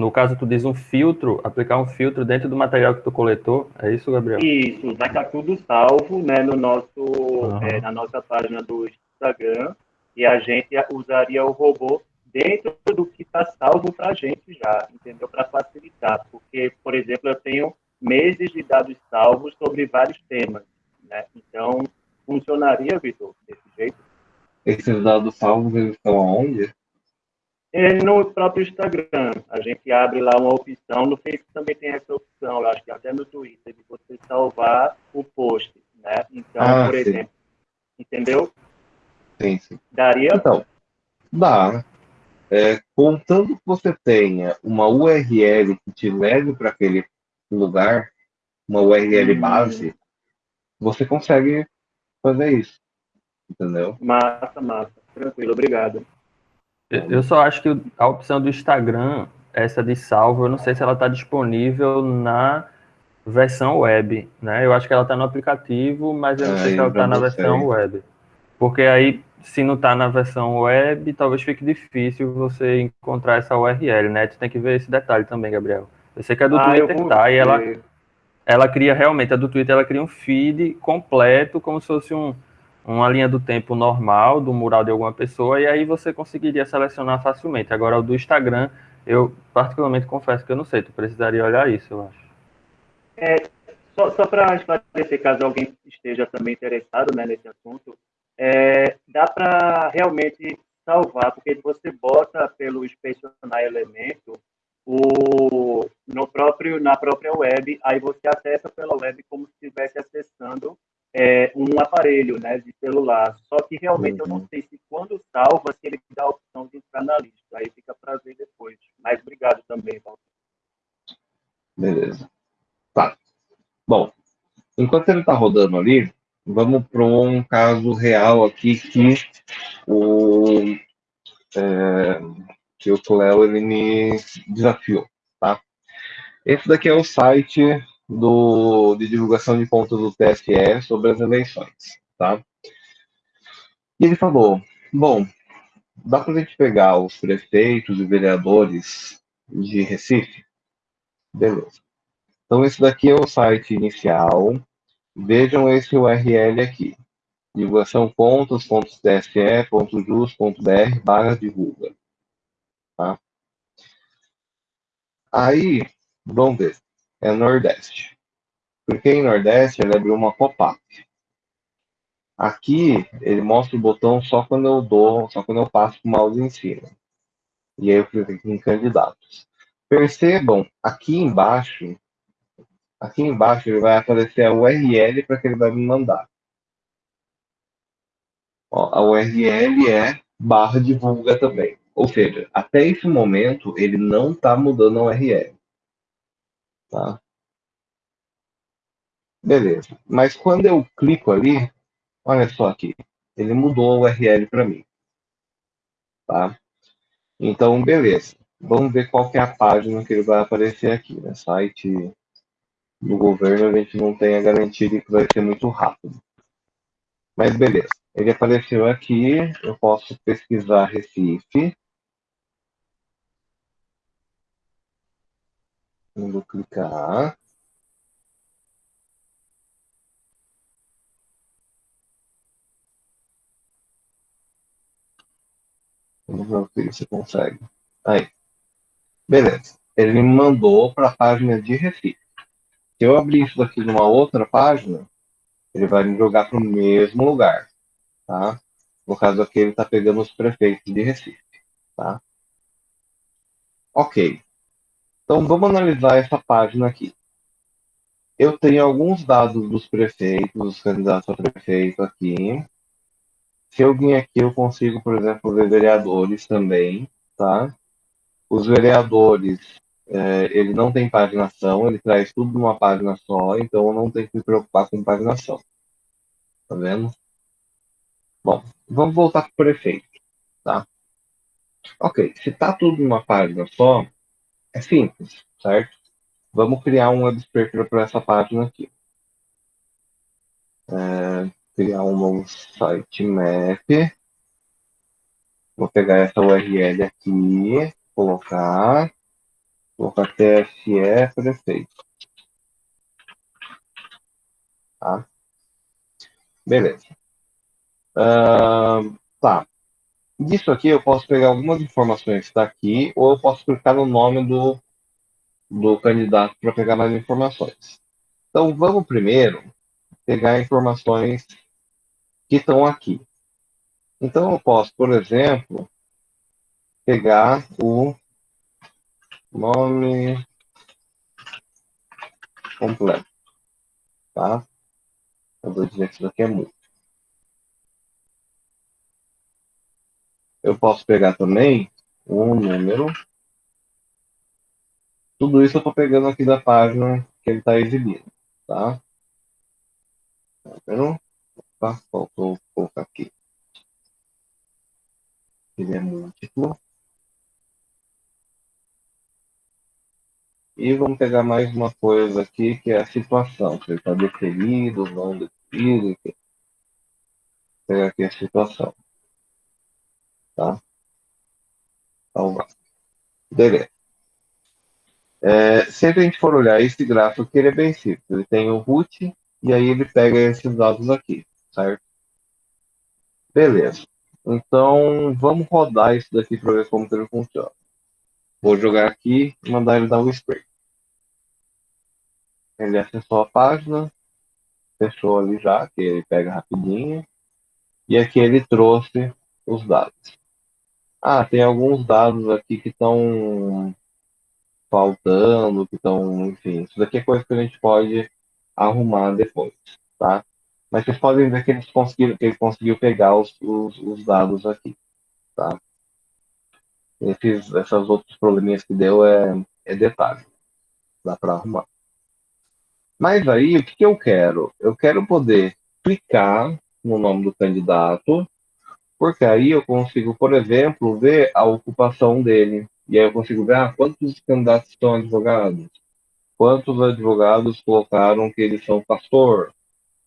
No caso, tu diz um filtro, aplicar um filtro dentro do material que tu coletou, é isso, Gabriel? Isso, vai estar tudo salvo né, no nosso, uhum. é, na nossa página do Instagram, e a gente usaria o robô dentro do que está salvo para a gente já, entendeu? Para facilitar, porque, por exemplo, eu tenho meses de dados salvos sobre vários temas. Né? Então, funcionaria, Vitor, desse jeito? Esses dados salvos eles estão aonde? É no próprio Instagram. A gente abre lá uma opção. No Facebook também tem essa opção. Acho que até no Twitter, de você salvar o post. Né? Então, ah, por sim. exemplo, entendeu? Sim, sim. Daria? Então, dá. É, contando que você tenha uma URL que te leve para aquele lugar, uma URL hum. base, você consegue fazer isso. Entendeu? Massa, massa. Tranquilo, obrigado. Eu só acho que a opção do Instagram, essa de salvo, eu não sei se ela está disponível na versão web, né? Eu acho que ela está no aplicativo, mas eu não sei se ela está na versão web. Porque aí, se não está na versão web, talvez fique difícil você encontrar essa URL, né? Tu tem que ver esse detalhe também, Gabriel. Eu sei que a do ah, Twitter tá, e ela, ela cria realmente, a do Twitter, ela cria um feed completo, como se fosse um, uma linha do tempo normal do mural de alguma pessoa, e aí você conseguiria selecionar facilmente. Agora, o do Instagram, eu particularmente confesso que eu não sei, tu precisaria olhar isso, eu acho. É, só, só para esclarecer, caso alguém esteja também interessado né, nesse assunto, é, dá para realmente salvar, porque você bota pelo inspecionar elemento o, no próprio, na própria web, aí você acessa pela web como se estivesse acessando é, um aparelho né, de celular. Só que realmente uhum. eu não uhum. sei se quando salva, se ele dá a opção de entrar na lista. Aí fica para ver depois. Mas obrigado também, Paulo. Beleza. Tá. Bom, enquanto ele está rodando ali, vamos para um caso real aqui que o, é, que o Cleo ele me desafiou, tá? Esse daqui é o site do, de divulgação de pontos do TSE sobre as eleições, tá? E ele falou, bom, dá para a gente pegar os prefeitos e vereadores de Recife? Beleza. Então, esse daqui é o site inicial. Vejam esse URL aqui. divulgação.tse.jus.br barra divulga. Tá? Aí, vamos ver é Nordeste. Porque em Nordeste ele abriu uma pop-up. Aqui ele mostra o botão só quando eu dou, só quando eu passo o mouse em cima. E aí eu clico em candidatos. Percebam, aqui embaixo, aqui embaixo ele vai aparecer a URL para que ele vai me mandar. Ó, a URL é barra divulga também. Ou seja, até esse momento ele não está mudando a URL. Tá? Beleza. Mas quando eu clico ali, olha só aqui, ele mudou a URL para mim. Tá? Então, beleza. Vamos ver qual é a página que ele vai aparecer aqui. Né? Site do governo, a gente não tem a garantia de que vai ser muito rápido. Mas beleza. Ele apareceu aqui, eu posso pesquisar Recife. Vou clicar. Vamos ver se você consegue. Aí. Beleza. Ele me mandou para a página de Recife. Se eu abrir isso daqui numa outra página, ele vai me jogar para o mesmo lugar. Tá? No caso aqui, ele está pegando os prefeitos de Recife. Tá? Ok. Então, vamos analisar essa página aqui. Eu tenho alguns dados dos prefeitos, dos candidatos a prefeito aqui. Se eu vir aqui, eu consigo, por exemplo, ver vereadores também, tá? Os vereadores, é, ele não tem paginação, ele traz tudo numa página só, então eu não tenho que me preocupar com paginação. Tá vendo? Bom, vamos voltar para o prefeito, tá? Ok, se tá tudo numa página só, é simples, certo? Vamos criar um web scraper para essa página aqui. É, criar um sitemap. Vou pegar essa URL aqui, colocar, colocar TSE prefeito. Tá? Beleza. Uh, tá. Disso aqui eu posso pegar algumas informações que está aqui, ou eu posso clicar no nome do, do candidato para pegar mais informações. Então vamos primeiro pegar informações que estão aqui. Então, eu posso, por exemplo, pegar o nome completo, tá? Eu vou dizer que isso daqui é muito. Eu posso pegar também o número. Tudo isso eu estou pegando aqui da página que ele está exibindo, tá? Número. Opa, faltou colocar aqui. Ele é múltiplo. E vamos pegar mais uma coisa aqui, que é a situação. Se ele está deferido, não deferido. Vou pegar aqui a situação. Tá? Salvar. Beleza. É, sempre a gente for olhar esse gráfico aqui, ele é bem simples. Ele tem o root e aí ele pega esses dados aqui, certo? Beleza. Então, vamos rodar isso daqui para ver como que ele funciona. Vou jogar aqui e mandar ele dar um spray. Ele acessou a página, fechou ali já, que ele pega rapidinho. E aqui ele trouxe os dados. Ah, tem alguns dados aqui que estão faltando, que estão, enfim, isso daqui é coisa que a gente pode arrumar depois, tá? Mas vocês podem ver que eles conseguiram, que ele conseguiu pegar os, os, os dados aqui, tá? Esses, essas outros probleminhas que deu é, é detalhe, dá para arrumar. Mas aí, o que, que eu quero? Eu quero poder clicar no nome do candidato, porque aí eu consigo, por exemplo, ver a ocupação dele. E aí eu consigo ver ah, quantos candidatos são advogados, quantos advogados colocaram que eles são pastor,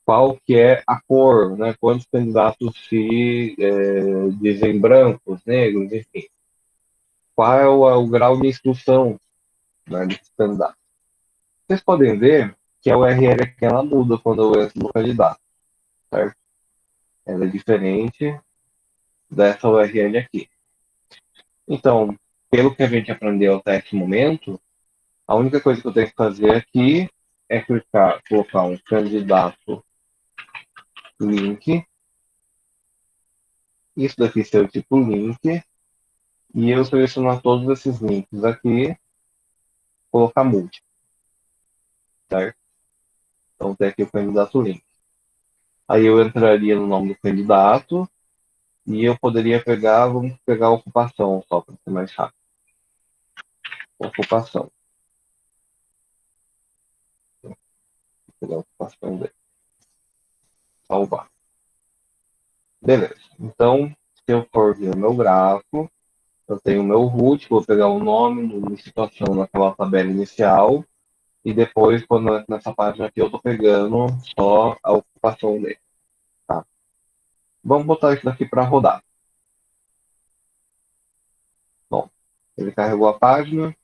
qual que é a cor, né? quantos candidatos se é, dizem brancos, negros, enfim. Qual é o, o grau de instrução né, desses candidatos. Vocês podem ver que a URL aqui ela muda quando eu entro no candidato, certo? Ela é diferente dessa URL aqui. Então, pelo que a gente aprendeu até esse momento, a única coisa que eu tenho que fazer aqui é clicar, colocar um candidato link. Isso daqui ser o tipo link. E eu selecionar todos esses links aqui, colocar múltiplo. Certo? Então tem aqui o candidato link. Aí eu entraria no nome do candidato e eu poderia pegar, vamos pegar a ocupação só para ser mais rápido. Ocupação. Vou pegar a ocupação dele. Salvar. Beleza. Então, se eu for ver o meu gráfico, eu tenho o meu root, vou pegar o nome, de situação naquela tabela inicial, e depois, quando nessa página aqui, eu estou pegando só a ocupação dele. Tá? Vamos botar isso daqui para rodar. Bom, ele carregou a página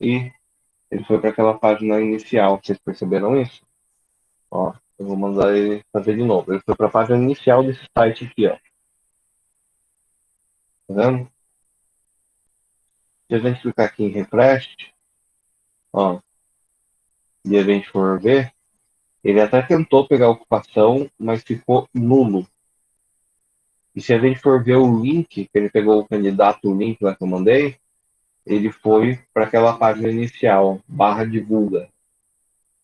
e ele foi para aquela página inicial. Vocês perceberam isso? Ó, eu vou mandar ele fazer de novo. Ele foi para a página inicial desse site aqui, ó. Tá vendo? Se a gente clicar aqui em refresh, ó, e a gente for ver, ele até tentou pegar a ocupação, mas ficou nulo. E se a gente for ver o link, que ele pegou o candidato, o link lá que eu mandei, ele foi para aquela página inicial, barra divulga.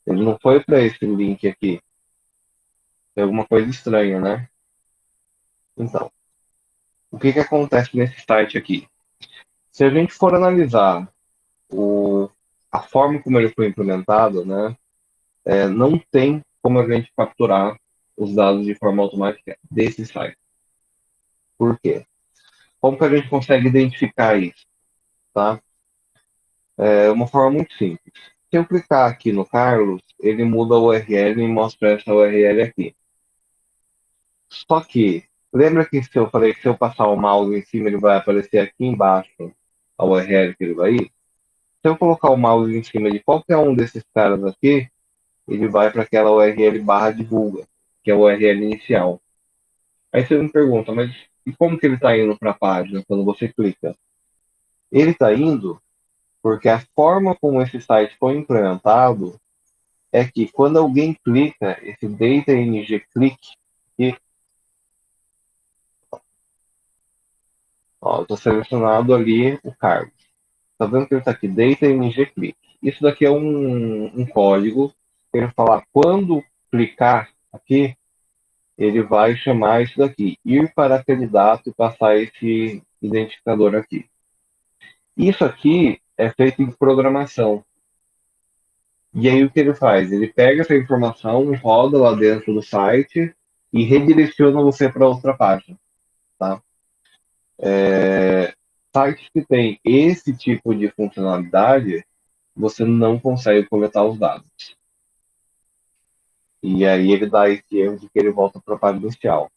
Ele não foi para esse link aqui. Tem alguma coisa estranha, né? Então, o que, que acontece nesse site aqui? Se a gente for analisar o, a forma como ele foi implementado, né, é, não tem como a gente capturar os dados de forma automática desse site. Por quê? Como que a gente consegue identificar isso? Tá? É uma forma muito simples. Se eu clicar aqui no Carlos, ele muda a URL e mostra essa URL aqui. Só que, lembra que se eu falei que se eu passar o mouse em cima, ele vai aparecer aqui embaixo a URL que ele vai ir? Se eu colocar o mouse em cima de qualquer um desses caras aqui, ele vai para aquela URL barra divulga, que é a URL inicial. Aí você me pergunta, mas e como que ele está indo para a página quando você clica? Ele está indo porque a forma como esse site foi implementado é que quando alguém clica esse data ng click aqui, Ó, eu tô selecionado ali o cargo. Tá vendo que ele tá aqui, data ng click. Isso daqui é um, um código ele falar quando clicar aqui, ele vai chamar isso daqui, ir para candidato e passar esse identificador aqui. Isso aqui é feito em programação. E aí o que ele faz? Ele pega essa informação, roda lá dentro do site e redireciona você para outra página. Tá? É, sites que tem esse tipo de funcionalidade, você não consegue coletar os dados. E aí ele dá esse erro de que ele volta para a página inicial.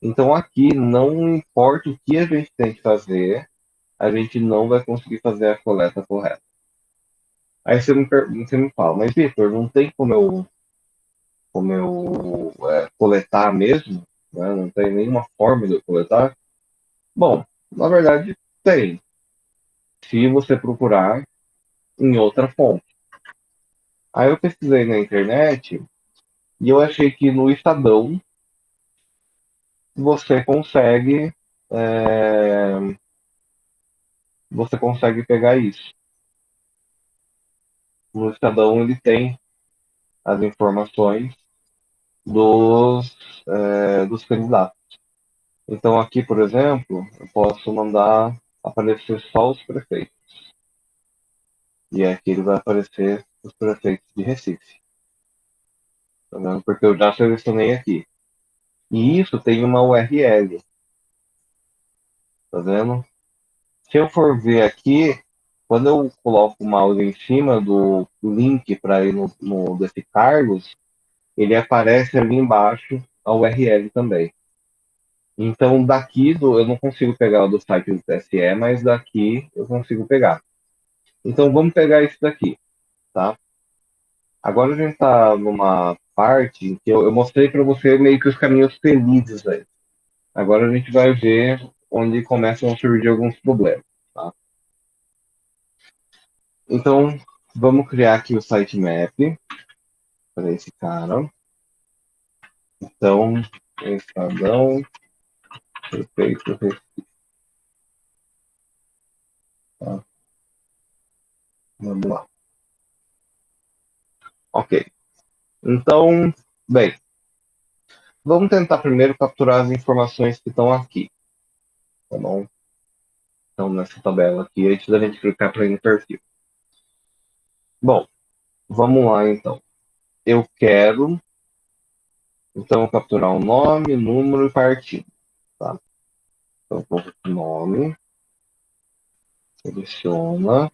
Então aqui, não importa o que a gente tem que fazer, a gente não vai conseguir fazer a coleta correta. Aí você me, você me fala, mas Vitor, não tem como eu, como eu é, coletar mesmo? Né? Não tem nenhuma forma de eu coletar? Bom, na verdade tem. Se você procurar em outra fonte. Aí eu pesquisei na internet e eu achei que no Estadão você consegue é, você consegue pegar isso no Estadão ele tem as informações dos, é, dos candidatos. Então aqui, por exemplo, eu posso mandar aparecer só os prefeitos. E aqui ele vai aparecer os prefeitos de Recife. Vendo? Porque eu já selecionei aqui. E isso tem uma URL. Tá vendo? Se eu for ver aqui, quando eu coloco o mouse em cima do link para ir no, no desse Carlos, ele aparece ali embaixo a URL também. Então, daqui do, eu não consigo pegar o do site do TSE, mas daqui eu consigo pegar. Então, vamos pegar esse daqui, tá? Agora a gente está numa parte que eu, eu mostrei para você meio que os caminhos felizes aí. Agora a gente vai ver onde começam a surgir alguns problemas, tá? Então, vamos criar aqui o sitemap para esse cara. Então, Estadão, prefeito Recife. Tá. Vamos lá. Ok. Então, bem, vamos tentar primeiro capturar as informações que estão aqui. Tá bom? Então, nessa tabela aqui, antes da gente clicar para ir no perfil. Bom, vamos lá então. Eu quero, então, capturar o nome, número e partido. Tá? Então, vou nome, seleciona,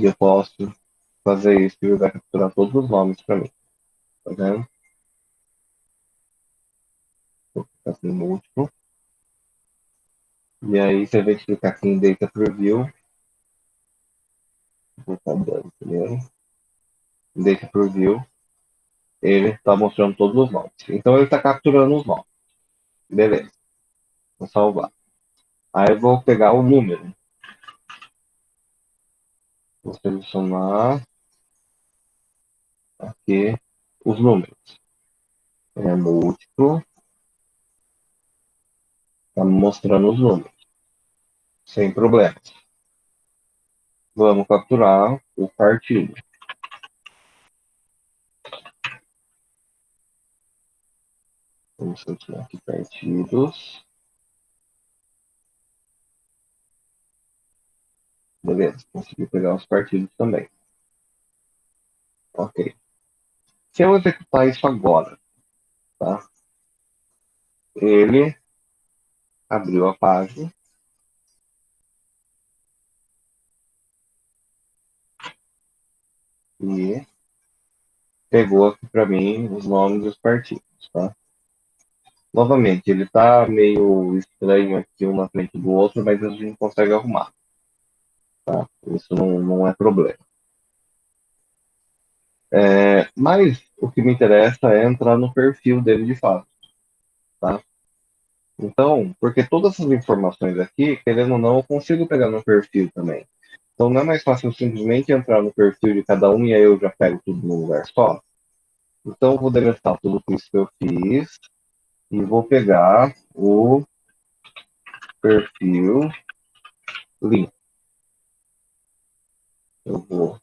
e eu posso fazer isso e ele vai capturar todos os nomes para mim. Tá vendo? Vou ficar aqui no último. E aí você vai clicar aqui em Data Preview. Vou estar dando primeiro. Data Preview. Ele está mostrando todos os nomes. Então ele está capturando os nomes. Beleza. Vou salvar. Aí eu vou pegar o número. Vou selecionar aqui os números. É múltiplo. Está mostrando os números. Sem problemas. Vamos capturar o partido. Vamos selecionar aqui partidos. Beleza, consegui pegar os partidos também. Ok. Se eu executar isso agora, tá? Ele abriu a página. E pegou aqui para mim os nomes dos partidos, tá? Novamente, ele está meio estranho aqui um na frente do outro, mas a gente consegue arrumar. Tá? Isso não, não é problema. É, mas o que me interessa é entrar no perfil dele de fato. Tá? Então, porque todas essas informações aqui, querendo ou não, eu consigo pegar no perfil também. Então, não é mais fácil simplesmente entrar no perfil de cada um e aí eu já pego tudo num lugar só? Então, eu vou deletar tudo isso que eu fiz. e vou pegar o perfil link. Eu vou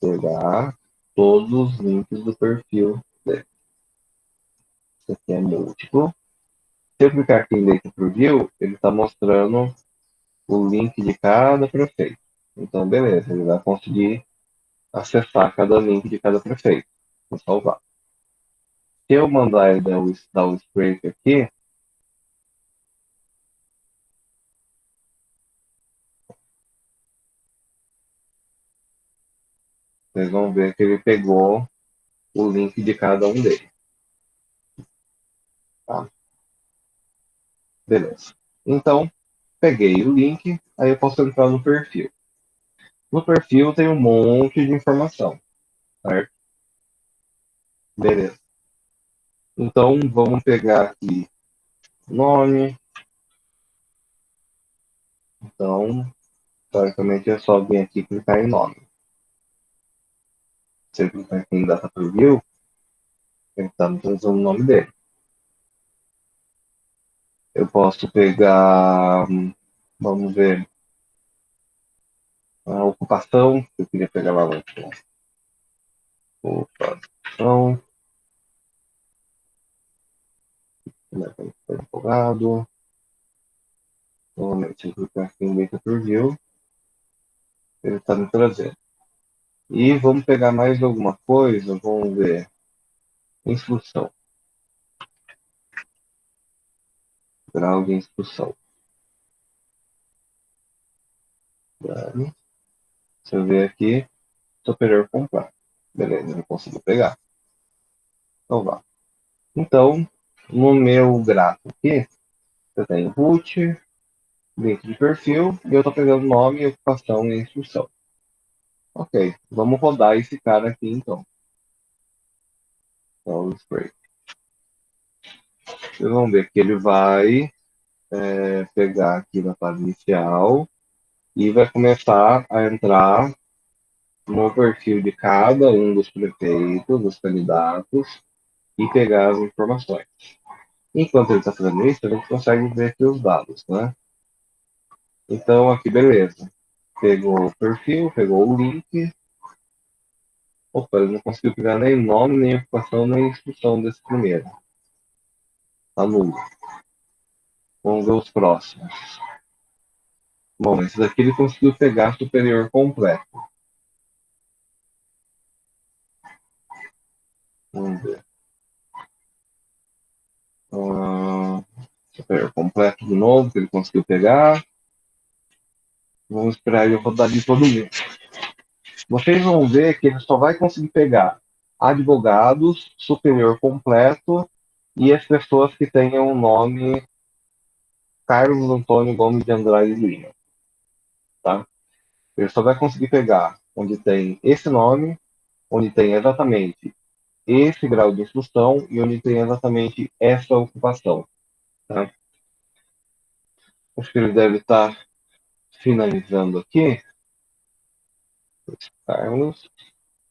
pegar todos os links do perfil dele. Isso aqui é múltiplo. Se eu clicar aqui em Data Preview, ele está mostrando o link de cada prefeito. Então, beleza, ele vai conseguir acessar cada link de cada prefeito. Vou salvar. Se eu mandar ele dar o, dar scrape aqui, vocês vão ver que ele pegou o link de cada um deles. Tá? Beleza. Então, peguei o link, aí eu posso entrar no perfil. No perfil tem um monte de informação, certo? Beleza. Então, vamos pegar aqui nome. Então, teoricamente é só vir aqui clicar em nome. Se eu clicar aqui em data preview, ele está trazendo o nome dele. Eu posso pegar, vamos ver, a ocupação, eu queria pegar lá no ocupação. Estou empolgado. Normalmente, eu clicar aqui em Data Preview, ele está me trazendo. E vamos pegar mais alguma coisa, vamos ver. Instrução. Grau de instrução. Deixa eu ver aqui. Superior completo. Beleza, não consigo pegar. Então vá. Então, no meu gráfico aqui, eu tenho root, link de perfil, e eu estou pegando nome, ocupação e instrução. Ok, vamos rodar esse cara aqui então. Então, spray. Vocês vão ver que ele vai é, pegar aqui na fase inicial e vai começar a entrar no perfil de cada um dos prefeitos, dos candidatos, e pegar as informações. Enquanto ele está fazendo isso, a gente consegue ver aqui os dados, né? Então, aqui, beleza. Pegou o perfil, pegou o link. Opa, ele não conseguiu pegar nem nome, nem ocupação, nem instrução desse primeiro. Tá nulo. Vamos ver os próximos. Bom, esse daqui ele conseguiu pegar superior completo. Vamos ver. Uh, superior completo de novo, que ele conseguiu pegar. Vamos esperar ele rodar de todo mundo. Vocês vão ver que ele só vai conseguir pegar advogados, superior completo e as pessoas que tenham o nome Carlos Antônio Gomes de Andrade Lima. Tá? Ele só vai conseguir pegar onde tem esse nome, onde tem exatamente esse grau de instrução e onde tem exatamente essa ocupação. Tá? Acho que ele deve estar finalizando aqui, Carlos,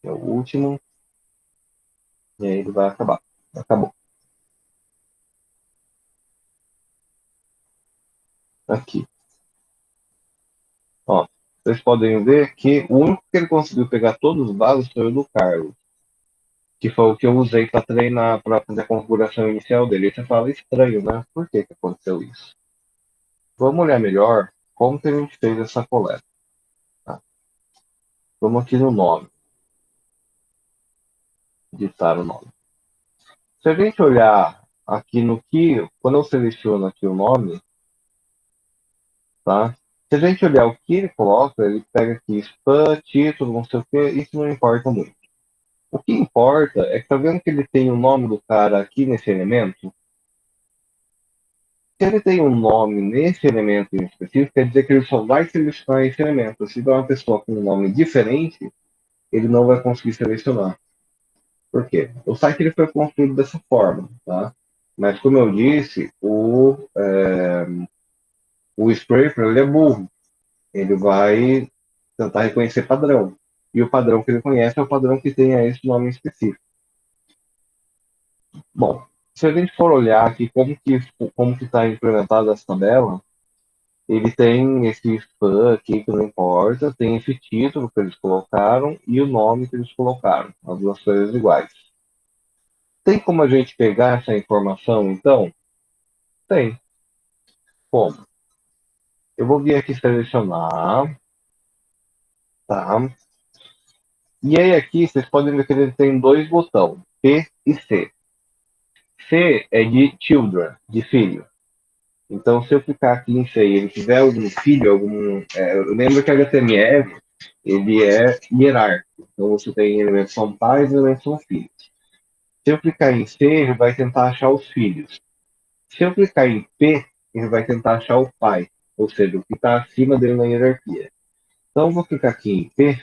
é o último, e aí ele vai acabar. Acabou. Aqui. Ó, vocês podem ver que o único que ele conseguiu pegar todos os dados foi o do Carlos, que foi o que eu usei para treinar, para fazer a configuração inicial dele. E você fala, estranho, né? Por que, que aconteceu isso? Vamos olhar melhor como que a gente fez essa coleta? Tá? Vamos aqui no nome. Digitar o nome. Se a gente olhar aqui no que, quando eu seleciono aqui o nome, tá? Se a gente olhar o que ele coloca, ele pega aqui spam, título, não sei o que, isso não importa muito. O que importa é que tá vendo que ele tem o nome do cara aqui nesse elemento? Se ele tem um nome nesse elemento em específico, quer dizer que ele só vai selecionar esse elemento. Se tiver uma pessoa com um nome diferente, ele não vai conseguir selecionar. Por quê? O site ele foi construído dessa forma, tá? Mas, como eu disse, o, é, o scraper ele é burro. Ele vai tentar reconhecer padrão. E o padrão que ele conhece é o padrão que tenha esse nome específico. Bom, se a gente for olhar aqui como que como que está implementada essa tabela, ele tem esse fã aqui que não importa, tem esse título que eles colocaram e o nome que eles colocaram, as duas coisas iguais. Tem como a gente pegar essa informação, então? Tem. Como? Eu vou vir aqui selecionar. Tá? E aí aqui vocês podem ver que ele tem dois botões, P e C. C é de children, de filho. Então, se eu clicar aqui em C e ele tiver algum filho, algum. É, eu lembro que HTML ele é hierárquico. Então, você tem elementos são pais e elementos são filhos. Se eu clicar em C, ele vai tentar achar os filhos. Se eu clicar em P, ele vai tentar achar o pai, ou seja, o que está acima dele na hierarquia. Então, eu vou clicar aqui em P,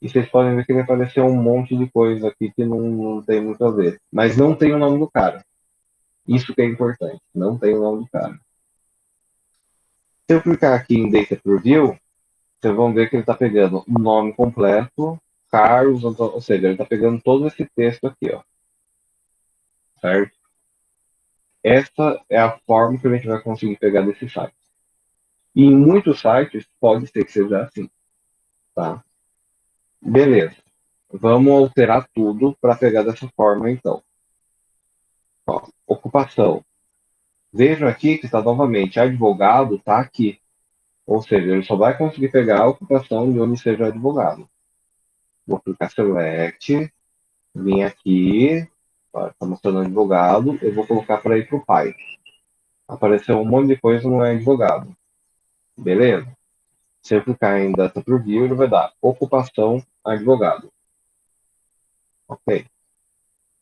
e vocês podem ver que vai aparecer um monte de coisa aqui que não, não tem muito a ver. Mas não tem o nome do cara. Isso que é importante. Não tem o nome do cara. Se eu clicar aqui em Data Preview, vocês vão ver que ele está pegando o nome completo, Carlos, ou seja, ele está pegando todo esse texto aqui, ó. Certo? Essa é a forma que a gente vai conseguir pegar desse site. E em muitos sites pode ser que seja assim, tá? Beleza. Vamos alterar tudo para pegar dessa forma, então. Ó, ocupação. Vejam aqui que está novamente advogado, está aqui. Ou seja, ele só vai conseguir pegar a ocupação de onde seja advogado. Vou clicar Select, vim aqui, está mostrando advogado, eu vou colocar para ir para o pai. Apareceu um monte de coisa, não é advogado. Beleza? Eu clicar em Data Preview, ele vai dar ocupação advogado. Ok.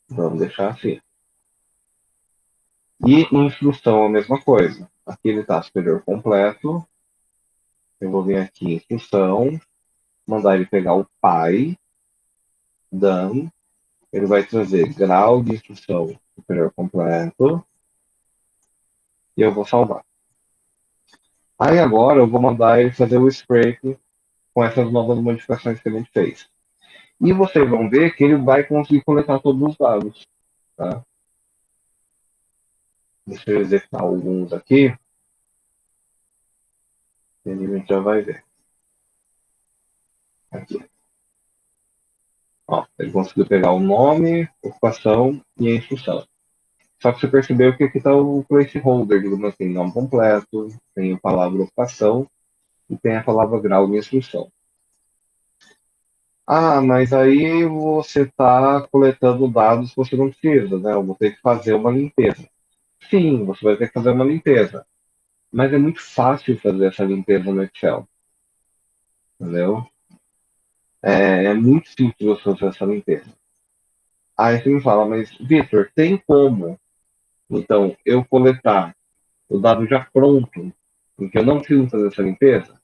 Vamos deixar assim. E instrução a mesma coisa. Aqui ele está superior completo. Eu vou vir aqui em instrução, mandar ele pegar o pai, done. Ele vai trazer grau de instrução superior completo. E eu vou salvar. Aí agora eu vou mandar ele fazer o scrape com essas novas modificações que a gente fez. E vocês vão ver que ele vai conseguir coletar todos os dados. Tá? Deixa eu executar alguns aqui. E a gente já vai ver. Aqui. Ó, ele conseguiu pegar o nome, ocupação e a instrução. Só que você percebeu que aqui está o placeholder, digamos assim, nome completo, tem a palavra ocupação e tem a palavra grau de instrução. Ah, mas aí você está coletando dados que você não precisa, né? Eu vou ter que fazer uma limpeza. Sim, você vai ter que fazer uma limpeza. Mas é muito fácil fazer essa limpeza no Excel. Entendeu? É, é muito simples você fazer essa limpeza. Aí você me fala, mas Victor, tem como? Então, eu coletar o dado já pronto, em que eu não preciso fazer essa limpeza?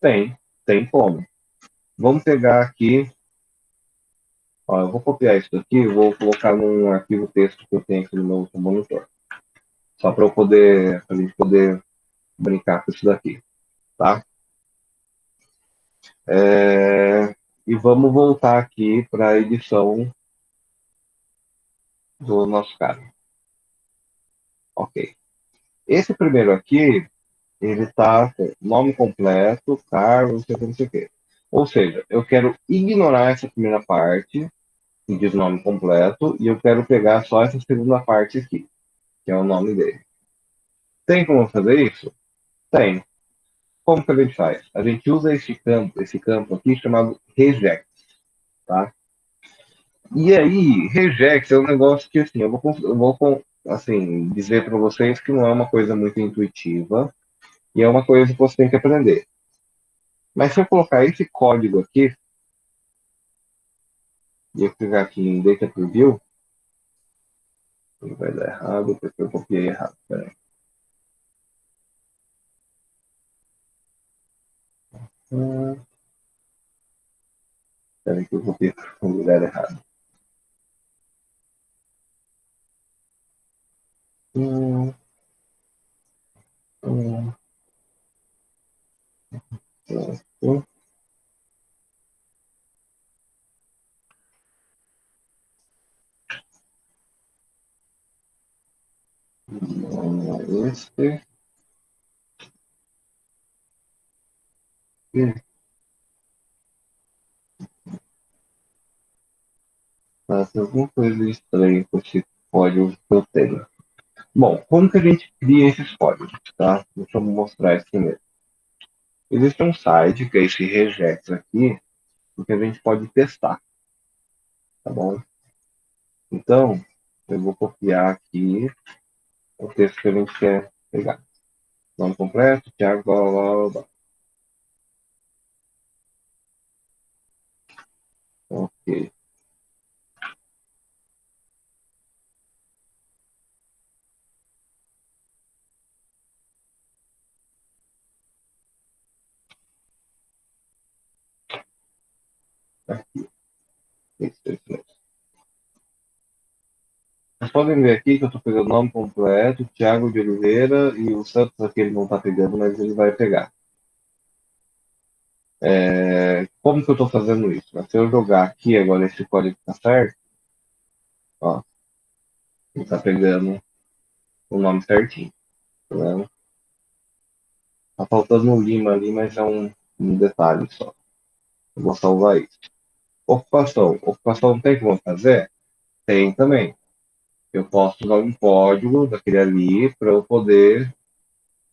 Tem, tem como. Vamos pegar aqui. Ó, eu vou copiar isso aqui e vou colocar num arquivo texto que eu tenho aqui no meu monitor. Só para eu poder, a gente poder brincar com isso daqui, tá? É, e vamos voltar aqui para a edição do nosso cara. Ok. Esse primeiro aqui, ele está com nome completo, cargo, não sei o que, não sei o que. Ou seja, eu quero ignorar essa primeira parte, que diz nome completo, e eu quero pegar só essa segunda parte aqui que é o nome dele. Tem como fazer isso? Tem. Como que a gente faz? A gente usa esse campo, esse campo aqui chamado reject, tá? E aí, reject é um negócio que assim, eu vou, eu vou assim, dizer para vocês que não é uma coisa muito intuitiva e é uma coisa que você tem que aprender. Mas se eu colocar esse código aqui, e eu clicar aqui em Data Preview, ele vai dar errado porque eu copiei errado. Peraí. Peraí que eu copiei o lugar errado. Hum. Hum. Hum. Esse. E Faça alguma coisa estranha com esse código que eu tenho. Bom, como que a gente cria esses códigos, tá? Deixa eu mostrar isso primeiro. Existe um site, que é esse regex aqui, que a gente pode testar, tá bom? Então, eu vou copiar aqui o texto que a gente quer pegar. Nome completo, Thiago, blá, blá, blá, blá. Ok. Aqui. Vocês podem ver aqui que eu estou pegando o nome completo, Thiago de Oliveira, e o Santos aqui ele não está pegando, mas ele vai pegar. É, como que eu estou fazendo isso? Se eu jogar aqui agora esse código está certo, ó, ele está pegando o nome certinho, tá vendo? Tá faltando um lima ali, mas é um, um detalhe só. Eu vou salvar isso. Ocupação. Ocupação tem como fazer? Tem também. Eu posso usar um código daquele ali para eu poder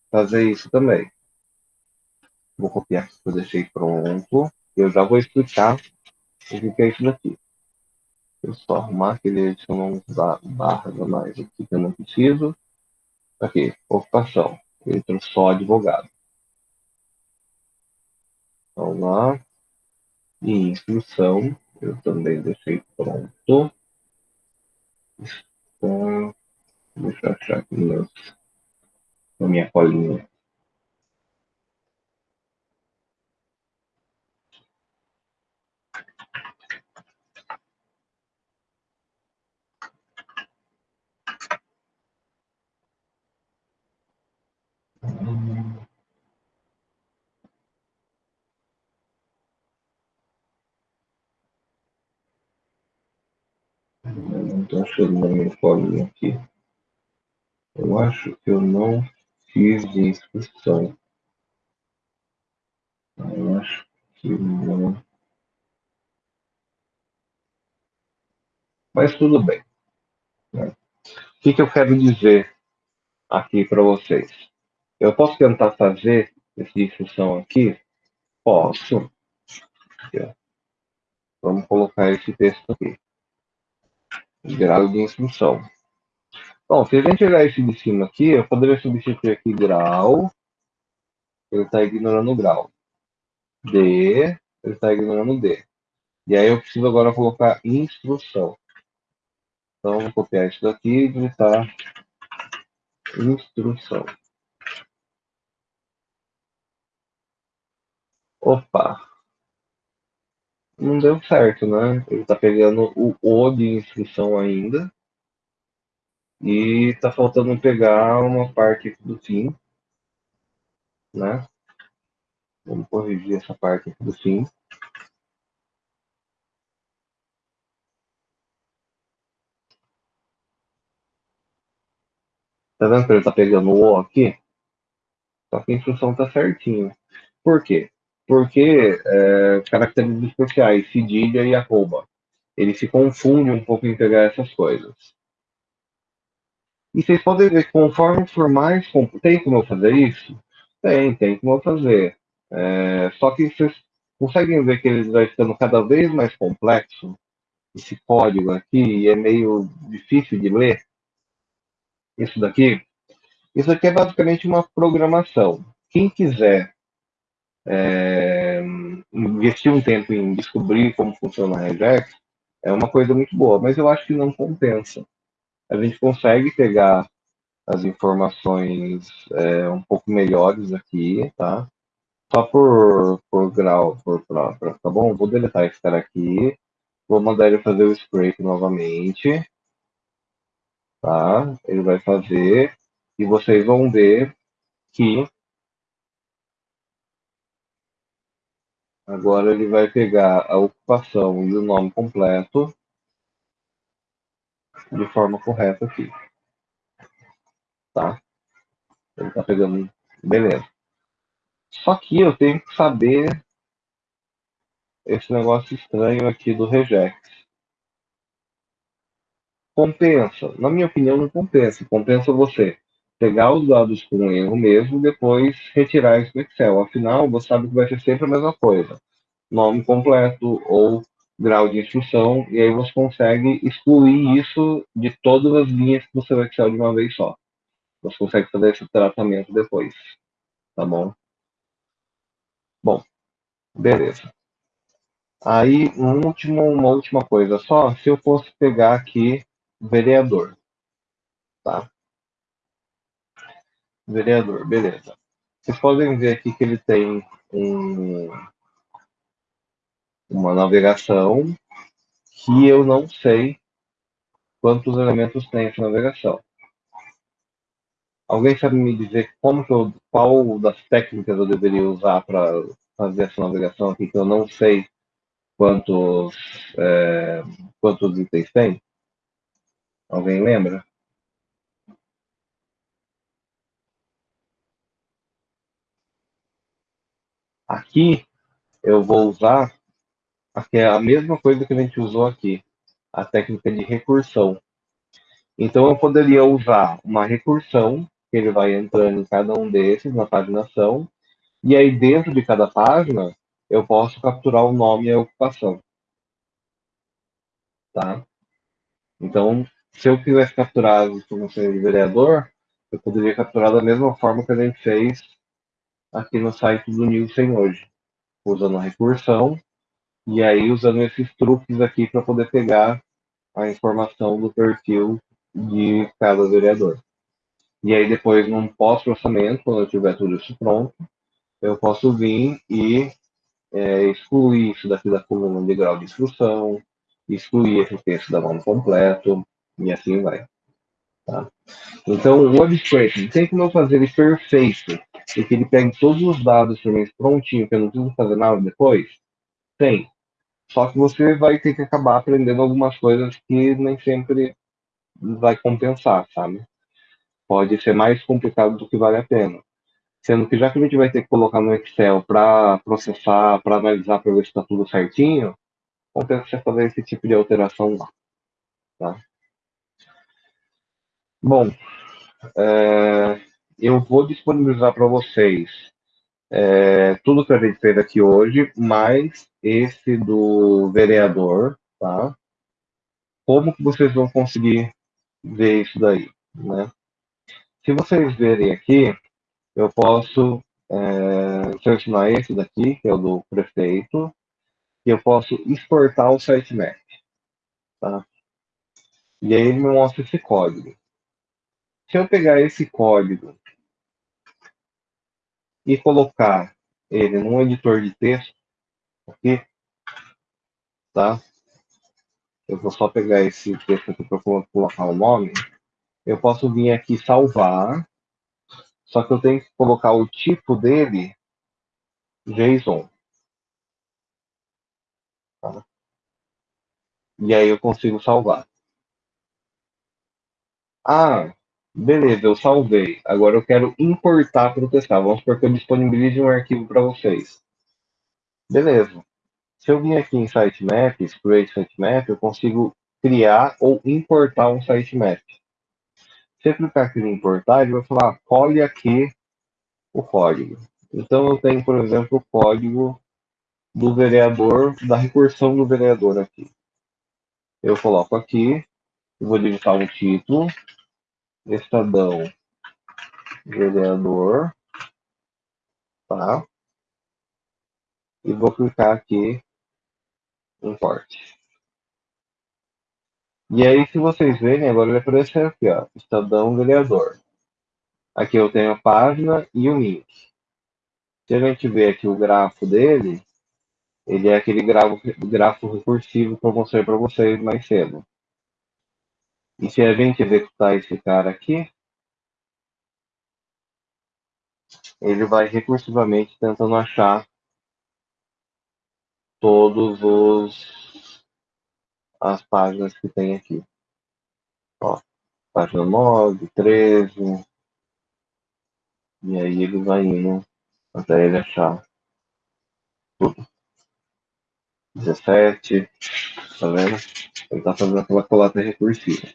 fazer isso também. Vou copiar aqui que eu deixei pronto. Eu já vou explicar o que é isso daqui. Eu só arrumar aquele adicionar barras a mais aqui que eu não preciso. Aqui, ocupação. Entra só advogado. Vamos lá. E instrução, eu também deixei pronto. Então, deixa eu achar aqui meus, na minha colinha. Estou achando na minha folhinha aqui. Eu acho que eu não fiz de inscrição. Eu acho que não. Mas tudo bem. Né? O que, que eu quero dizer aqui para vocês? Eu posso tentar fazer essa inscrição aqui? Posso. Vamos colocar esse texto aqui grau de instrução. Bom, se a gente olhar esse de cima aqui, eu poderia substituir aqui grau, ele está ignorando o grau. D, ele está ignorando D. E aí eu preciso agora colocar instrução. Então, vou copiar isso daqui e digitar instrução. Opa! Não deu certo, né? Ele tá pegando o O de inscrição ainda. E tá faltando pegar uma parte do fim, né? Vamos corrigir essa parte do fim. Tá vendo que ele tá pegando o O aqui? Só que a instrução tá certinho. Por quê? Porque é, características especiais, cedilha e arroba. Ele se confunde um pouco em pegar essas coisas. E vocês podem ver que conforme for mais... Tem como eu fazer isso? Tem, tem como eu fazer. É, só que vocês conseguem ver que ele vai ficando cada vez mais complexo, esse código aqui, é meio difícil de ler. Isso daqui. Isso aqui é basicamente uma programação. Quem quiser é, investir um tempo em descobrir como funciona a Regex é uma coisa muito boa, mas eu acho que não compensa. A gente consegue pegar as informações é, um pouco melhores aqui, tá? Só por, por grau, por, pra, tá bom? Vou deletar esse cara aqui, vou mandar ele fazer o scrape novamente, tá? Ele vai fazer, e vocês vão ver que Agora ele vai pegar a ocupação e o nome completo de forma correta aqui. Tá? Ele tá pegando. Beleza. Só que eu tenho que saber esse negócio estranho aqui do regex. Compensa. Na minha opinião, não compensa. Compensa você pegar os dados com erro mesmo depois retirar isso do Excel. Afinal, você sabe que vai ser sempre a mesma coisa. Nome completo ou grau de instrução, e aí você consegue excluir isso de todas as linhas do seu Excel de uma vez só. Você consegue fazer esse tratamento depois. Tá bom? Bom, beleza. Aí, um último, uma última coisa só, se eu fosse pegar aqui vereador, tá? Vereador, beleza. Vocês podem ver aqui que ele tem um, uma navegação que eu não sei quantos elementos tem essa navegação. Alguém sabe me dizer como que eu, qual das técnicas eu deveria usar para fazer essa navegação aqui que eu não sei quantos é, quantos itens tem? Alguém lembra? Aqui eu vou usar aqui é a mesma coisa que a gente usou aqui, a técnica de recursão. Então eu poderia usar uma recursão, que ele vai entrando em cada um desses na paginação, e aí dentro de cada página eu posso capturar o nome e a ocupação. Tá? Então, se eu quisesse capturar as informações de vereador, eu poderia capturar da mesma forma que a gente fez aqui no site do Nielsen hoje, usando a recursão e aí usando esses truques aqui para poder pegar a informação do perfil de cada vereador. E aí depois, num pós-processamento, quando eu tiver tudo isso pronto, eu posso vir e é, excluir isso daqui da coluna de grau de instrução, excluir esse texto da mão completo, e assim vai. Tá? Então, o web scraping, tem como eu fazer ele perfeito, e que ele pegue todos os dados prontinho, que eu não preciso fazer nada depois? Tem. Só que você vai ter que acabar aprendendo algumas coisas que nem sempre vai compensar, sabe? Pode ser mais complicado do que vale a pena. Sendo que já que a gente vai ter que colocar no Excel para processar, para analisar, para ver se está tudo certinho, compensa você fazer esse tipo de alteração lá. Tá? Bom, é, eu vou disponibilizar para vocês é, tudo que a gente fez aqui hoje, mais esse do vereador, tá? Como que vocês vão conseguir ver isso daí, né? Se vocês verem aqui, eu posso é, selecionar esse daqui, que é o do prefeito, e eu posso exportar o sitemap, tá? E aí ele me mostra esse código. Se eu pegar esse código e colocar ele num editor de texto, aqui, tá? Eu vou só pegar esse texto aqui para colocar o nome. Eu posso vir aqui salvar, só que eu tenho que colocar o tipo dele JSON. Tá? E aí eu consigo salvar. Ah, Beleza, eu salvei. Agora eu quero importar para testar. Vamos supor que eu disponibilize um arquivo para vocês. Beleza. Se eu vir aqui em sitemap, create sitemap, eu consigo criar ou importar um sitemap. Se eu clicar aqui em importar, ele vai falar, colhe aqui o código. Então eu tenho, por exemplo, o código do vereador, da recursão do vereador aqui. Eu coloco aqui, vou digitar um título, Estadão vereador, tá? E vou clicar aqui em corte. E aí, se vocês verem, agora ele apareceu aqui, ó, Estadão vereador. Aqui eu tenho a página e o link. Se a gente ver aqui o grafo dele, ele é aquele grafo, grafo recursivo que eu mostrei para vocês mais cedo. E se a gente executar esse cara aqui, ele vai recursivamente tentando achar todos os as páginas que tem aqui. Ó, página 9, 13. E aí ele vai indo até ele achar tudo. 17, tá vendo? Ele está fazendo aquela coleta recursiva.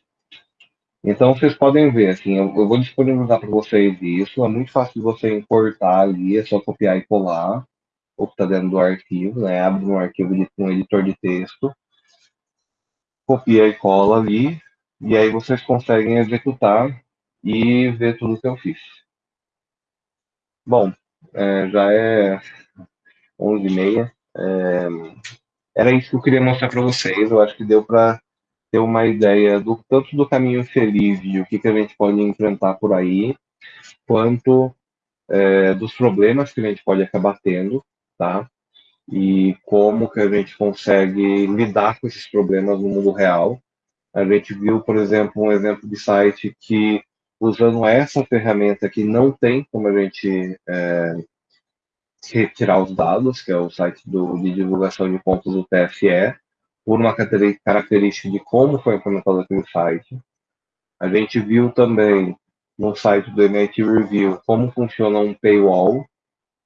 Então vocês podem ver, assim, eu, eu vou disponibilizar para vocês isso. É muito fácil de você importar ali, é só copiar e colar o que está dentro do arquivo, né? Abre um arquivo de um editor de texto, copia e cola ali, e aí vocês conseguem executar e ver tudo que eu fiz. Bom, é, já é 11h30. É, era isso que eu queria mostrar para vocês. Eu acho que deu para ter uma ideia do tanto do caminho feliz e o que, que a gente pode enfrentar por aí, quanto é, dos problemas que a gente pode acabar tendo, tá? E como que a gente consegue lidar com esses problemas no mundo real. A gente viu, por exemplo, um exemplo de site que, usando essa ferramenta que não tem como a gente é, retirar os dados, que é o site do, de divulgação de pontos do TFE, por uma característica de como foi implementado aquele site. A gente viu também no site do MIT Review como funciona um paywall,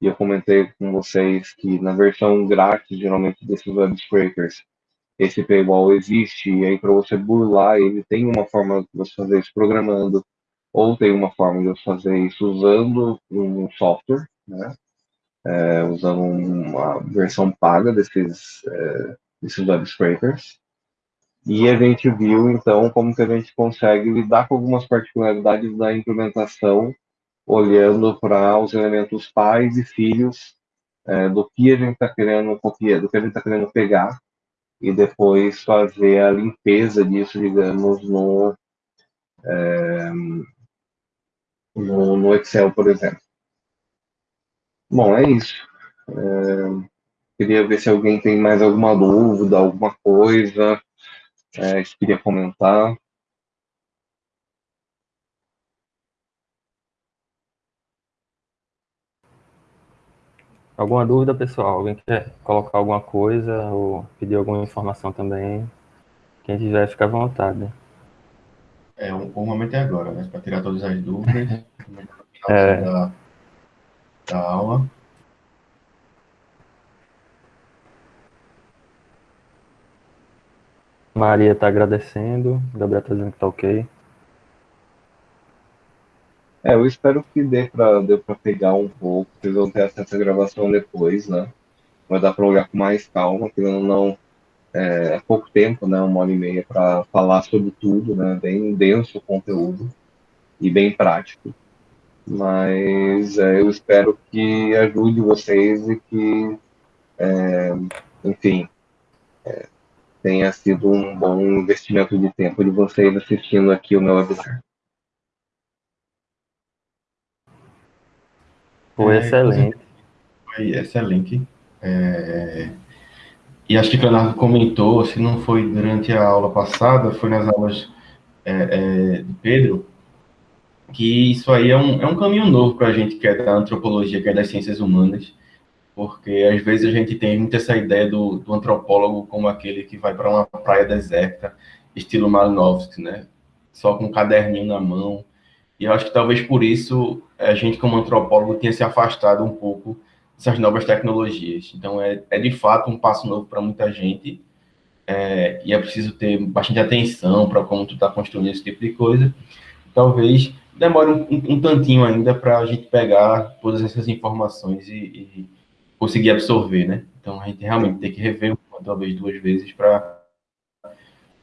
e eu comentei com vocês que na versão grátis, geralmente desses web scrapers, esse paywall existe, e aí para você burlar ele, tem uma forma de você fazer isso programando, ou tem uma forma de você fazer isso usando um software, né? É, usando uma versão paga desses, é, desses web scrapers. E a gente viu, então, como que a gente consegue lidar com algumas particularidades da implementação, olhando para os elementos pais e filhos é, do que a gente está querendo copiar, do que a gente está querendo pegar, e depois fazer a limpeza disso, digamos, no, é, no, no, Excel, por exemplo. Bom, é isso. É, Queria ver se alguém tem mais alguma dúvida, alguma coisa é, que queria comentar. Alguma dúvida, pessoal? Alguém quer colocar alguma coisa ou pedir alguma informação também? Quem tiver, fica à vontade. É, o, o momento é agora, né? Para tirar todas as dúvidas. é. da, da aula. Maria está agradecendo, Gabriel está dizendo que está ok. É, eu espero que dê para dê pegar um pouco, vocês vão ter acesso à gravação depois, né? Vai dar para olhar com mais calma, que não, não é, é pouco tempo, né? Uma hora e meia para falar sobre tudo, né? Bem denso o conteúdo e bem prático. Mas é, eu espero que ajude vocês e que, é, enfim, é, tenha sido um bom investimento de tempo de vocês assistindo aqui o meu webinar. Foi é, excelente. Foi excelente. É... E acho que o Leonardo comentou, se não foi durante a aula passada, foi nas aulas é, é, de Pedro, que isso aí é um, é um caminho novo para a gente que é da antropologia, que é das ciências humanas, porque às vezes a gente tem muito essa ideia do, do antropólogo como aquele que vai para uma praia deserta, estilo Malinowski, né? Só com um caderninho na mão. E eu acho que talvez por isso a gente, como antropólogo, tenha se afastado um pouco dessas novas tecnologias. Então, é, é de fato um passo novo para muita gente. É, e é preciso ter bastante atenção para como tu está construindo esse tipo de coisa. Talvez demore um, um, tantinho ainda para a gente pegar todas essas informações e, e conseguir absorver, né? Então a gente realmente tem que rever uma, talvez duas vezes para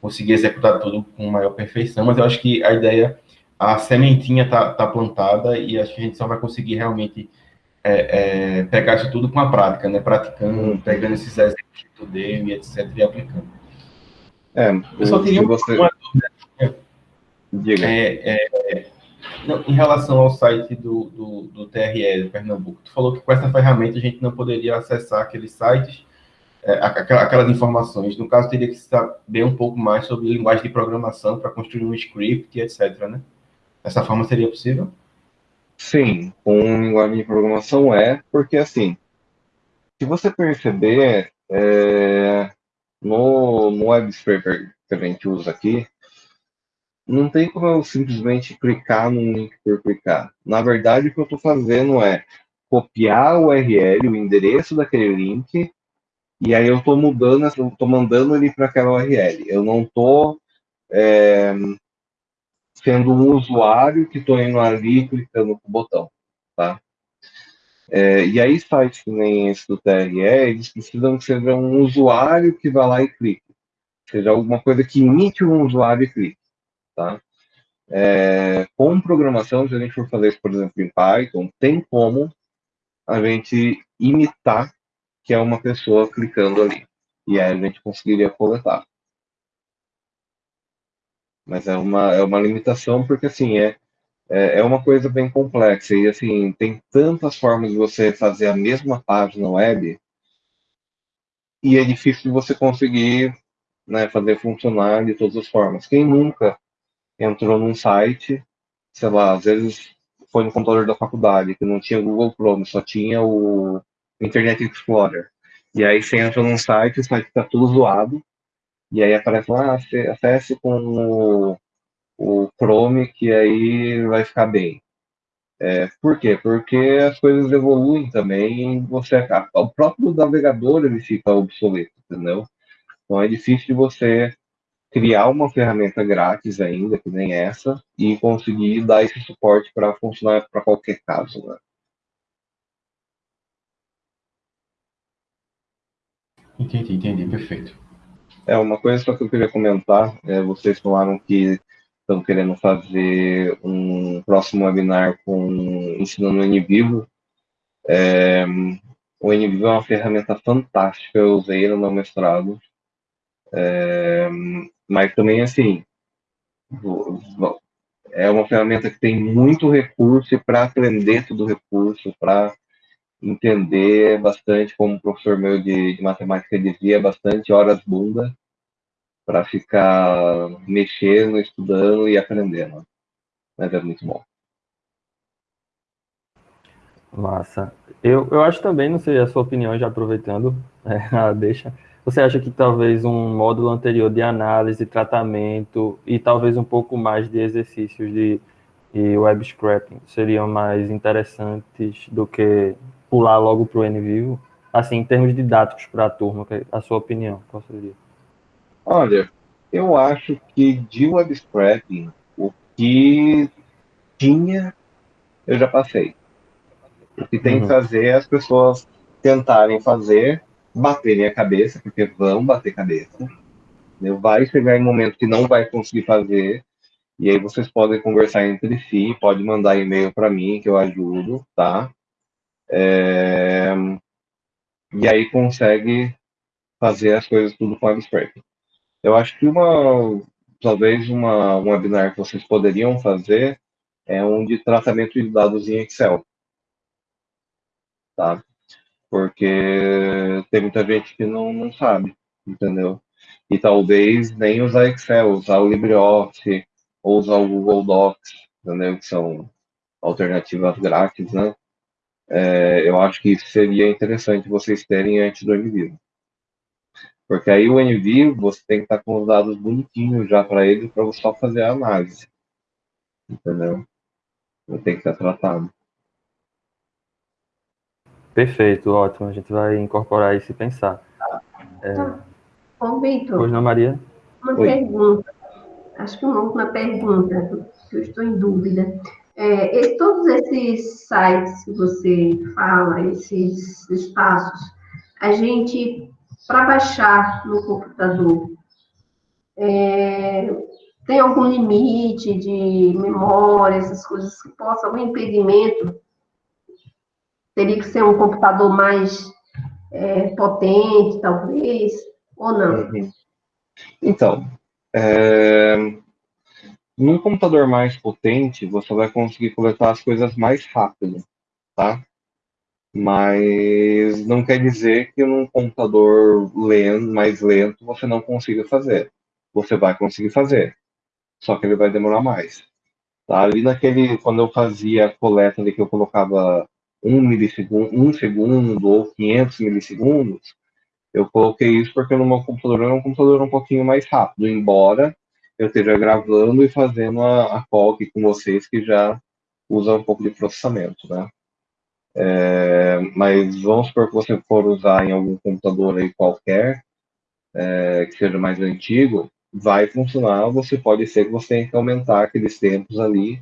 conseguir executar tudo com maior perfeição, mas eu acho que a ideia, a sementinha tá, tá plantada e acho que a gente só vai conseguir realmente é, é, pegar isso tudo com a prática, né? Praticando, pegando esses exemplos do DM, etc, e aplicando. É, eu só teria você... uma dúvida. Diga. É, é, não, em relação ao site do, do, do TRE Pernambuco, tu falou que com essa ferramenta a gente não poderia acessar aqueles sites, é, aquelas informações. No caso, teria que saber um pouco mais sobre linguagem de programação para construir um script, etc. Né? Dessa forma seria possível? Sim, com linguagem de programação é, porque assim, se você perceber, é, no, no scraper que a gente usa aqui, não tem como eu simplesmente clicar num link por clicar. Na verdade, o que eu estou fazendo é copiar o URL, o endereço daquele link, e aí eu estou mudando, estou mandando ele para aquela URL. Eu não estou é, sendo um usuário que estou indo ali clicando no botão, tá? É, e aí sites que nem esse do TRE, eles precisam que seja um usuário que vá lá e clique. Seja alguma coisa que imite um usuário e clique, tá? É, com programação, se a gente for fazer isso, por exemplo, em Python, tem como a gente imitar que é uma pessoa clicando ali. E aí a gente conseguiria coletar. Mas é uma, é uma limitação porque, assim, é, é, é uma coisa bem complexa. E, assim, tem tantas formas de você fazer a mesma página web e é difícil de você conseguir né, fazer funcionar de todas as formas. Quem nunca entrou num site, sei lá, às vezes foi no computador da faculdade, que não tinha Google Chrome, só tinha o Internet Explorer. E aí você entra num site, o site está tudo zoado, e aí aparece lá, ah, acesse com o, o Chrome, que aí vai ficar bem. É, por quê? Porque as coisas evoluem também, você o próprio navegador ele fica obsoleto, entendeu? Então é difícil de você criar uma ferramenta grátis ainda, que nem essa, e conseguir dar esse suporte para funcionar para qualquer caso, né? Entendi, entendi, perfeito. É, uma coisa só que eu queria comentar, é, vocês falaram que estão querendo fazer um próximo webinar com ensinando o NVivo. É, o NVivo é uma ferramenta fantástica, eu usei no meu mestrado. É, mas também, assim, é uma ferramenta que tem muito recurso e para aprender todo o recurso, para entender bastante, como o professor meu de, de matemática dizia, bastante horas bunda para ficar mexendo, estudando e aprendendo. Mas é muito bom. Massa. Eu, eu acho também, não sei a sua opinião, já aproveitando é, deixa, você acha que talvez um módulo anterior de análise, tratamento e talvez um pouco mais de exercícios de, de web scraping seriam mais interessantes do que pular logo para o NVivo? Assim, em termos didáticos para a turma, é a sua opinião, qual seria? Olha, eu acho que de web scraping, o que tinha, eu já passei. O que tem uhum. que fazer é as pessoas tentarem fazer, baterem a cabeça, porque vão bater cabeça. Né? Vai chegar em um momento que não vai conseguir fazer, e aí vocês podem conversar entre si, pode mandar e-mail para mim que eu ajudo, tá? É... E aí consegue fazer as coisas tudo com abstract. Eu acho que uma, talvez uma, um webinar que vocês poderiam fazer é um de tratamento de dados em Excel. Tá? Porque tem muita gente que não, não sabe, entendeu? E talvez nem usar Excel, usar o LibreOffice ou usar o Google Docs, entendeu? Que são alternativas grátis, né? é, eu acho que seria interessante vocês terem antes do NVIDIA. Porque aí o NVIDIA, você tem que estar com os dados bonitinhos já para ele, para você só fazer a análise. Entendeu? Tem que estar tratado. Perfeito, ótimo. A gente vai incorporar isso e pensar. É... Ô, Vitor. Pois não, Maria? Uma Oi. pergunta. Acho que uma última pergunta, que eu estou em dúvida. É, todos esses sites que você fala, esses espaços, a gente, para baixar no computador, é, tem algum limite de memória, essas coisas que possam, algum impedimento? Teria que ser um computador mais é, potente, talvez, ou não? Uhum. Então, é, num computador mais potente, você vai conseguir coletar as coisas mais rápido, tá? Mas não quer dizer que num computador lento, mais lento você não consiga fazer. Você vai conseguir fazer, só que ele vai demorar mais. Tá? Ali naquele, quando eu fazia a coleta ali que eu colocava um milissegundo, um segundo ou 500 milissegundos, eu coloquei isso porque no meu computador é um computador um pouquinho mais rápido, embora eu esteja gravando e fazendo a, a call aqui com vocês que já usa um pouco de processamento, né? É, mas vamos supor que você for usar em algum computador aí qualquer, é, que seja mais antigo, vai funcionar. Você pode ser que você tenha que aumentar aqueles tempos ali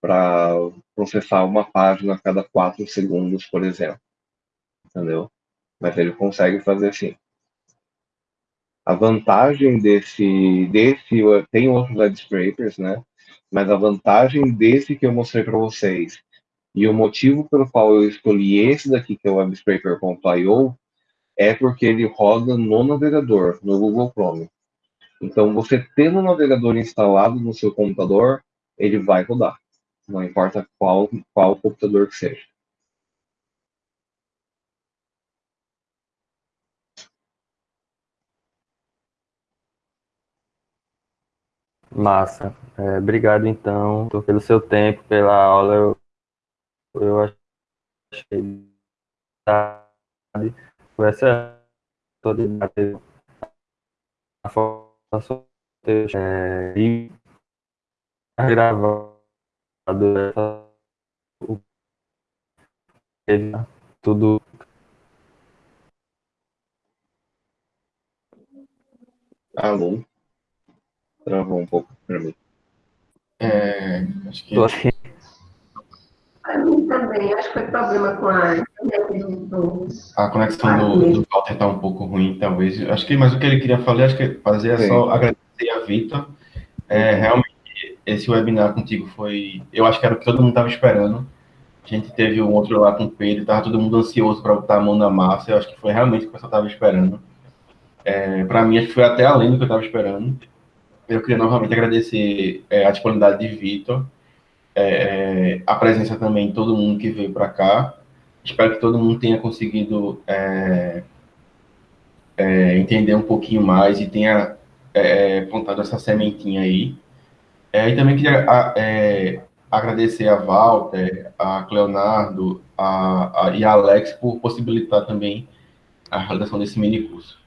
para processar uma página a cada quatro segundos, por exemplo. Entendeu? Mas ele consegue fazer sim. A vantagem desse, desse tem outros web scrapers, né? Mas a vantagem desse que eu mostrei para vocês e o motivo pelo qual eu escolhi esse daqui, que é o WebScraper.io, é porque ele roda no navegador, no Google Chrome. Então, você tendo o navegador instalado no seu computador, ele vai rodar. Não importa qual, qual computador que seja. Massa. É, obrigado, então, pelo seu tempo, pela aula. Eu, eu achei foi essa toda a formação é, e gravado tudo Alô? Travou um pouco para mim. É, acho que... Tô aqui. Mim também, acho que foi problema com a internet do... A conexão do, do Walter está um pouco ruim, talvez. Acho que, mas o que ele queria falar, acho que fazer é Sim. só agradecer a Vitor. É, realmente, esse webinar contigo foi, eu acho que era o que todo mundo estava esperando. A gente teve um outro lá com o Pedro, estava todo mundo ansioso para botar a mão na massa. Eu acho que foi realmente o que o pessoal estava esperando. É, para mim, acho que foi até além do que eu estava esperando. Eu queria novamente agradecer é, a disponibilidade de Vitor, é, é, a presença também de todo mundo que veio para cá. Espero que todo mundo tenha conseguido é, é, entender um pouquinho mais e tenha plantado essa sementinha aí. E também queria a, agradecer a Walter, a Leonardo a, a, e a Alex por possibilitar também a realização desse mini curso.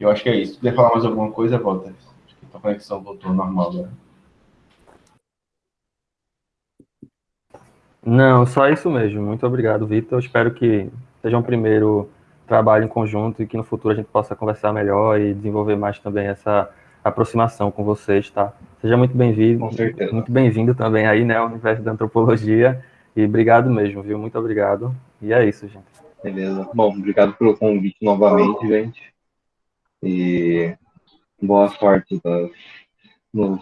Eu acho que é isso. Quer falar mais alguma coisa, Walter? a conexão voltou normal agora. Não, só isso mesmo. Muito obrigado, Vitor. Espero que seja um primeiro trabalho em conjunto e que no futuro a gente possa conversar melhor e desenvolver mais também essa aproximação com vocês, tá? Seja muito bem-vindo. Com certeza. Muito bem-vindo também aí, né, ao universo da antropologia. E obrigado mesmo, viu? Muito obrigado. E é isso, gente. Beleza. Bom, obrigado pelo convite novamente, gente. E boa sorte das, nos,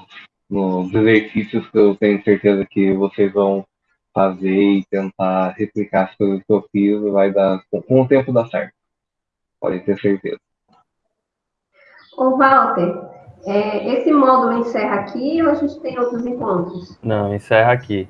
nos exercícios que eu tenho certeza que vocês vão fazer e tentar replicar as coisas que eu fiz, vai dar, com o tempo dá certo. Pode ter certeza. Ô, Walter, é, esse módulo encerra aqui ou a gente tem outros encontros? Não, encerra aqui.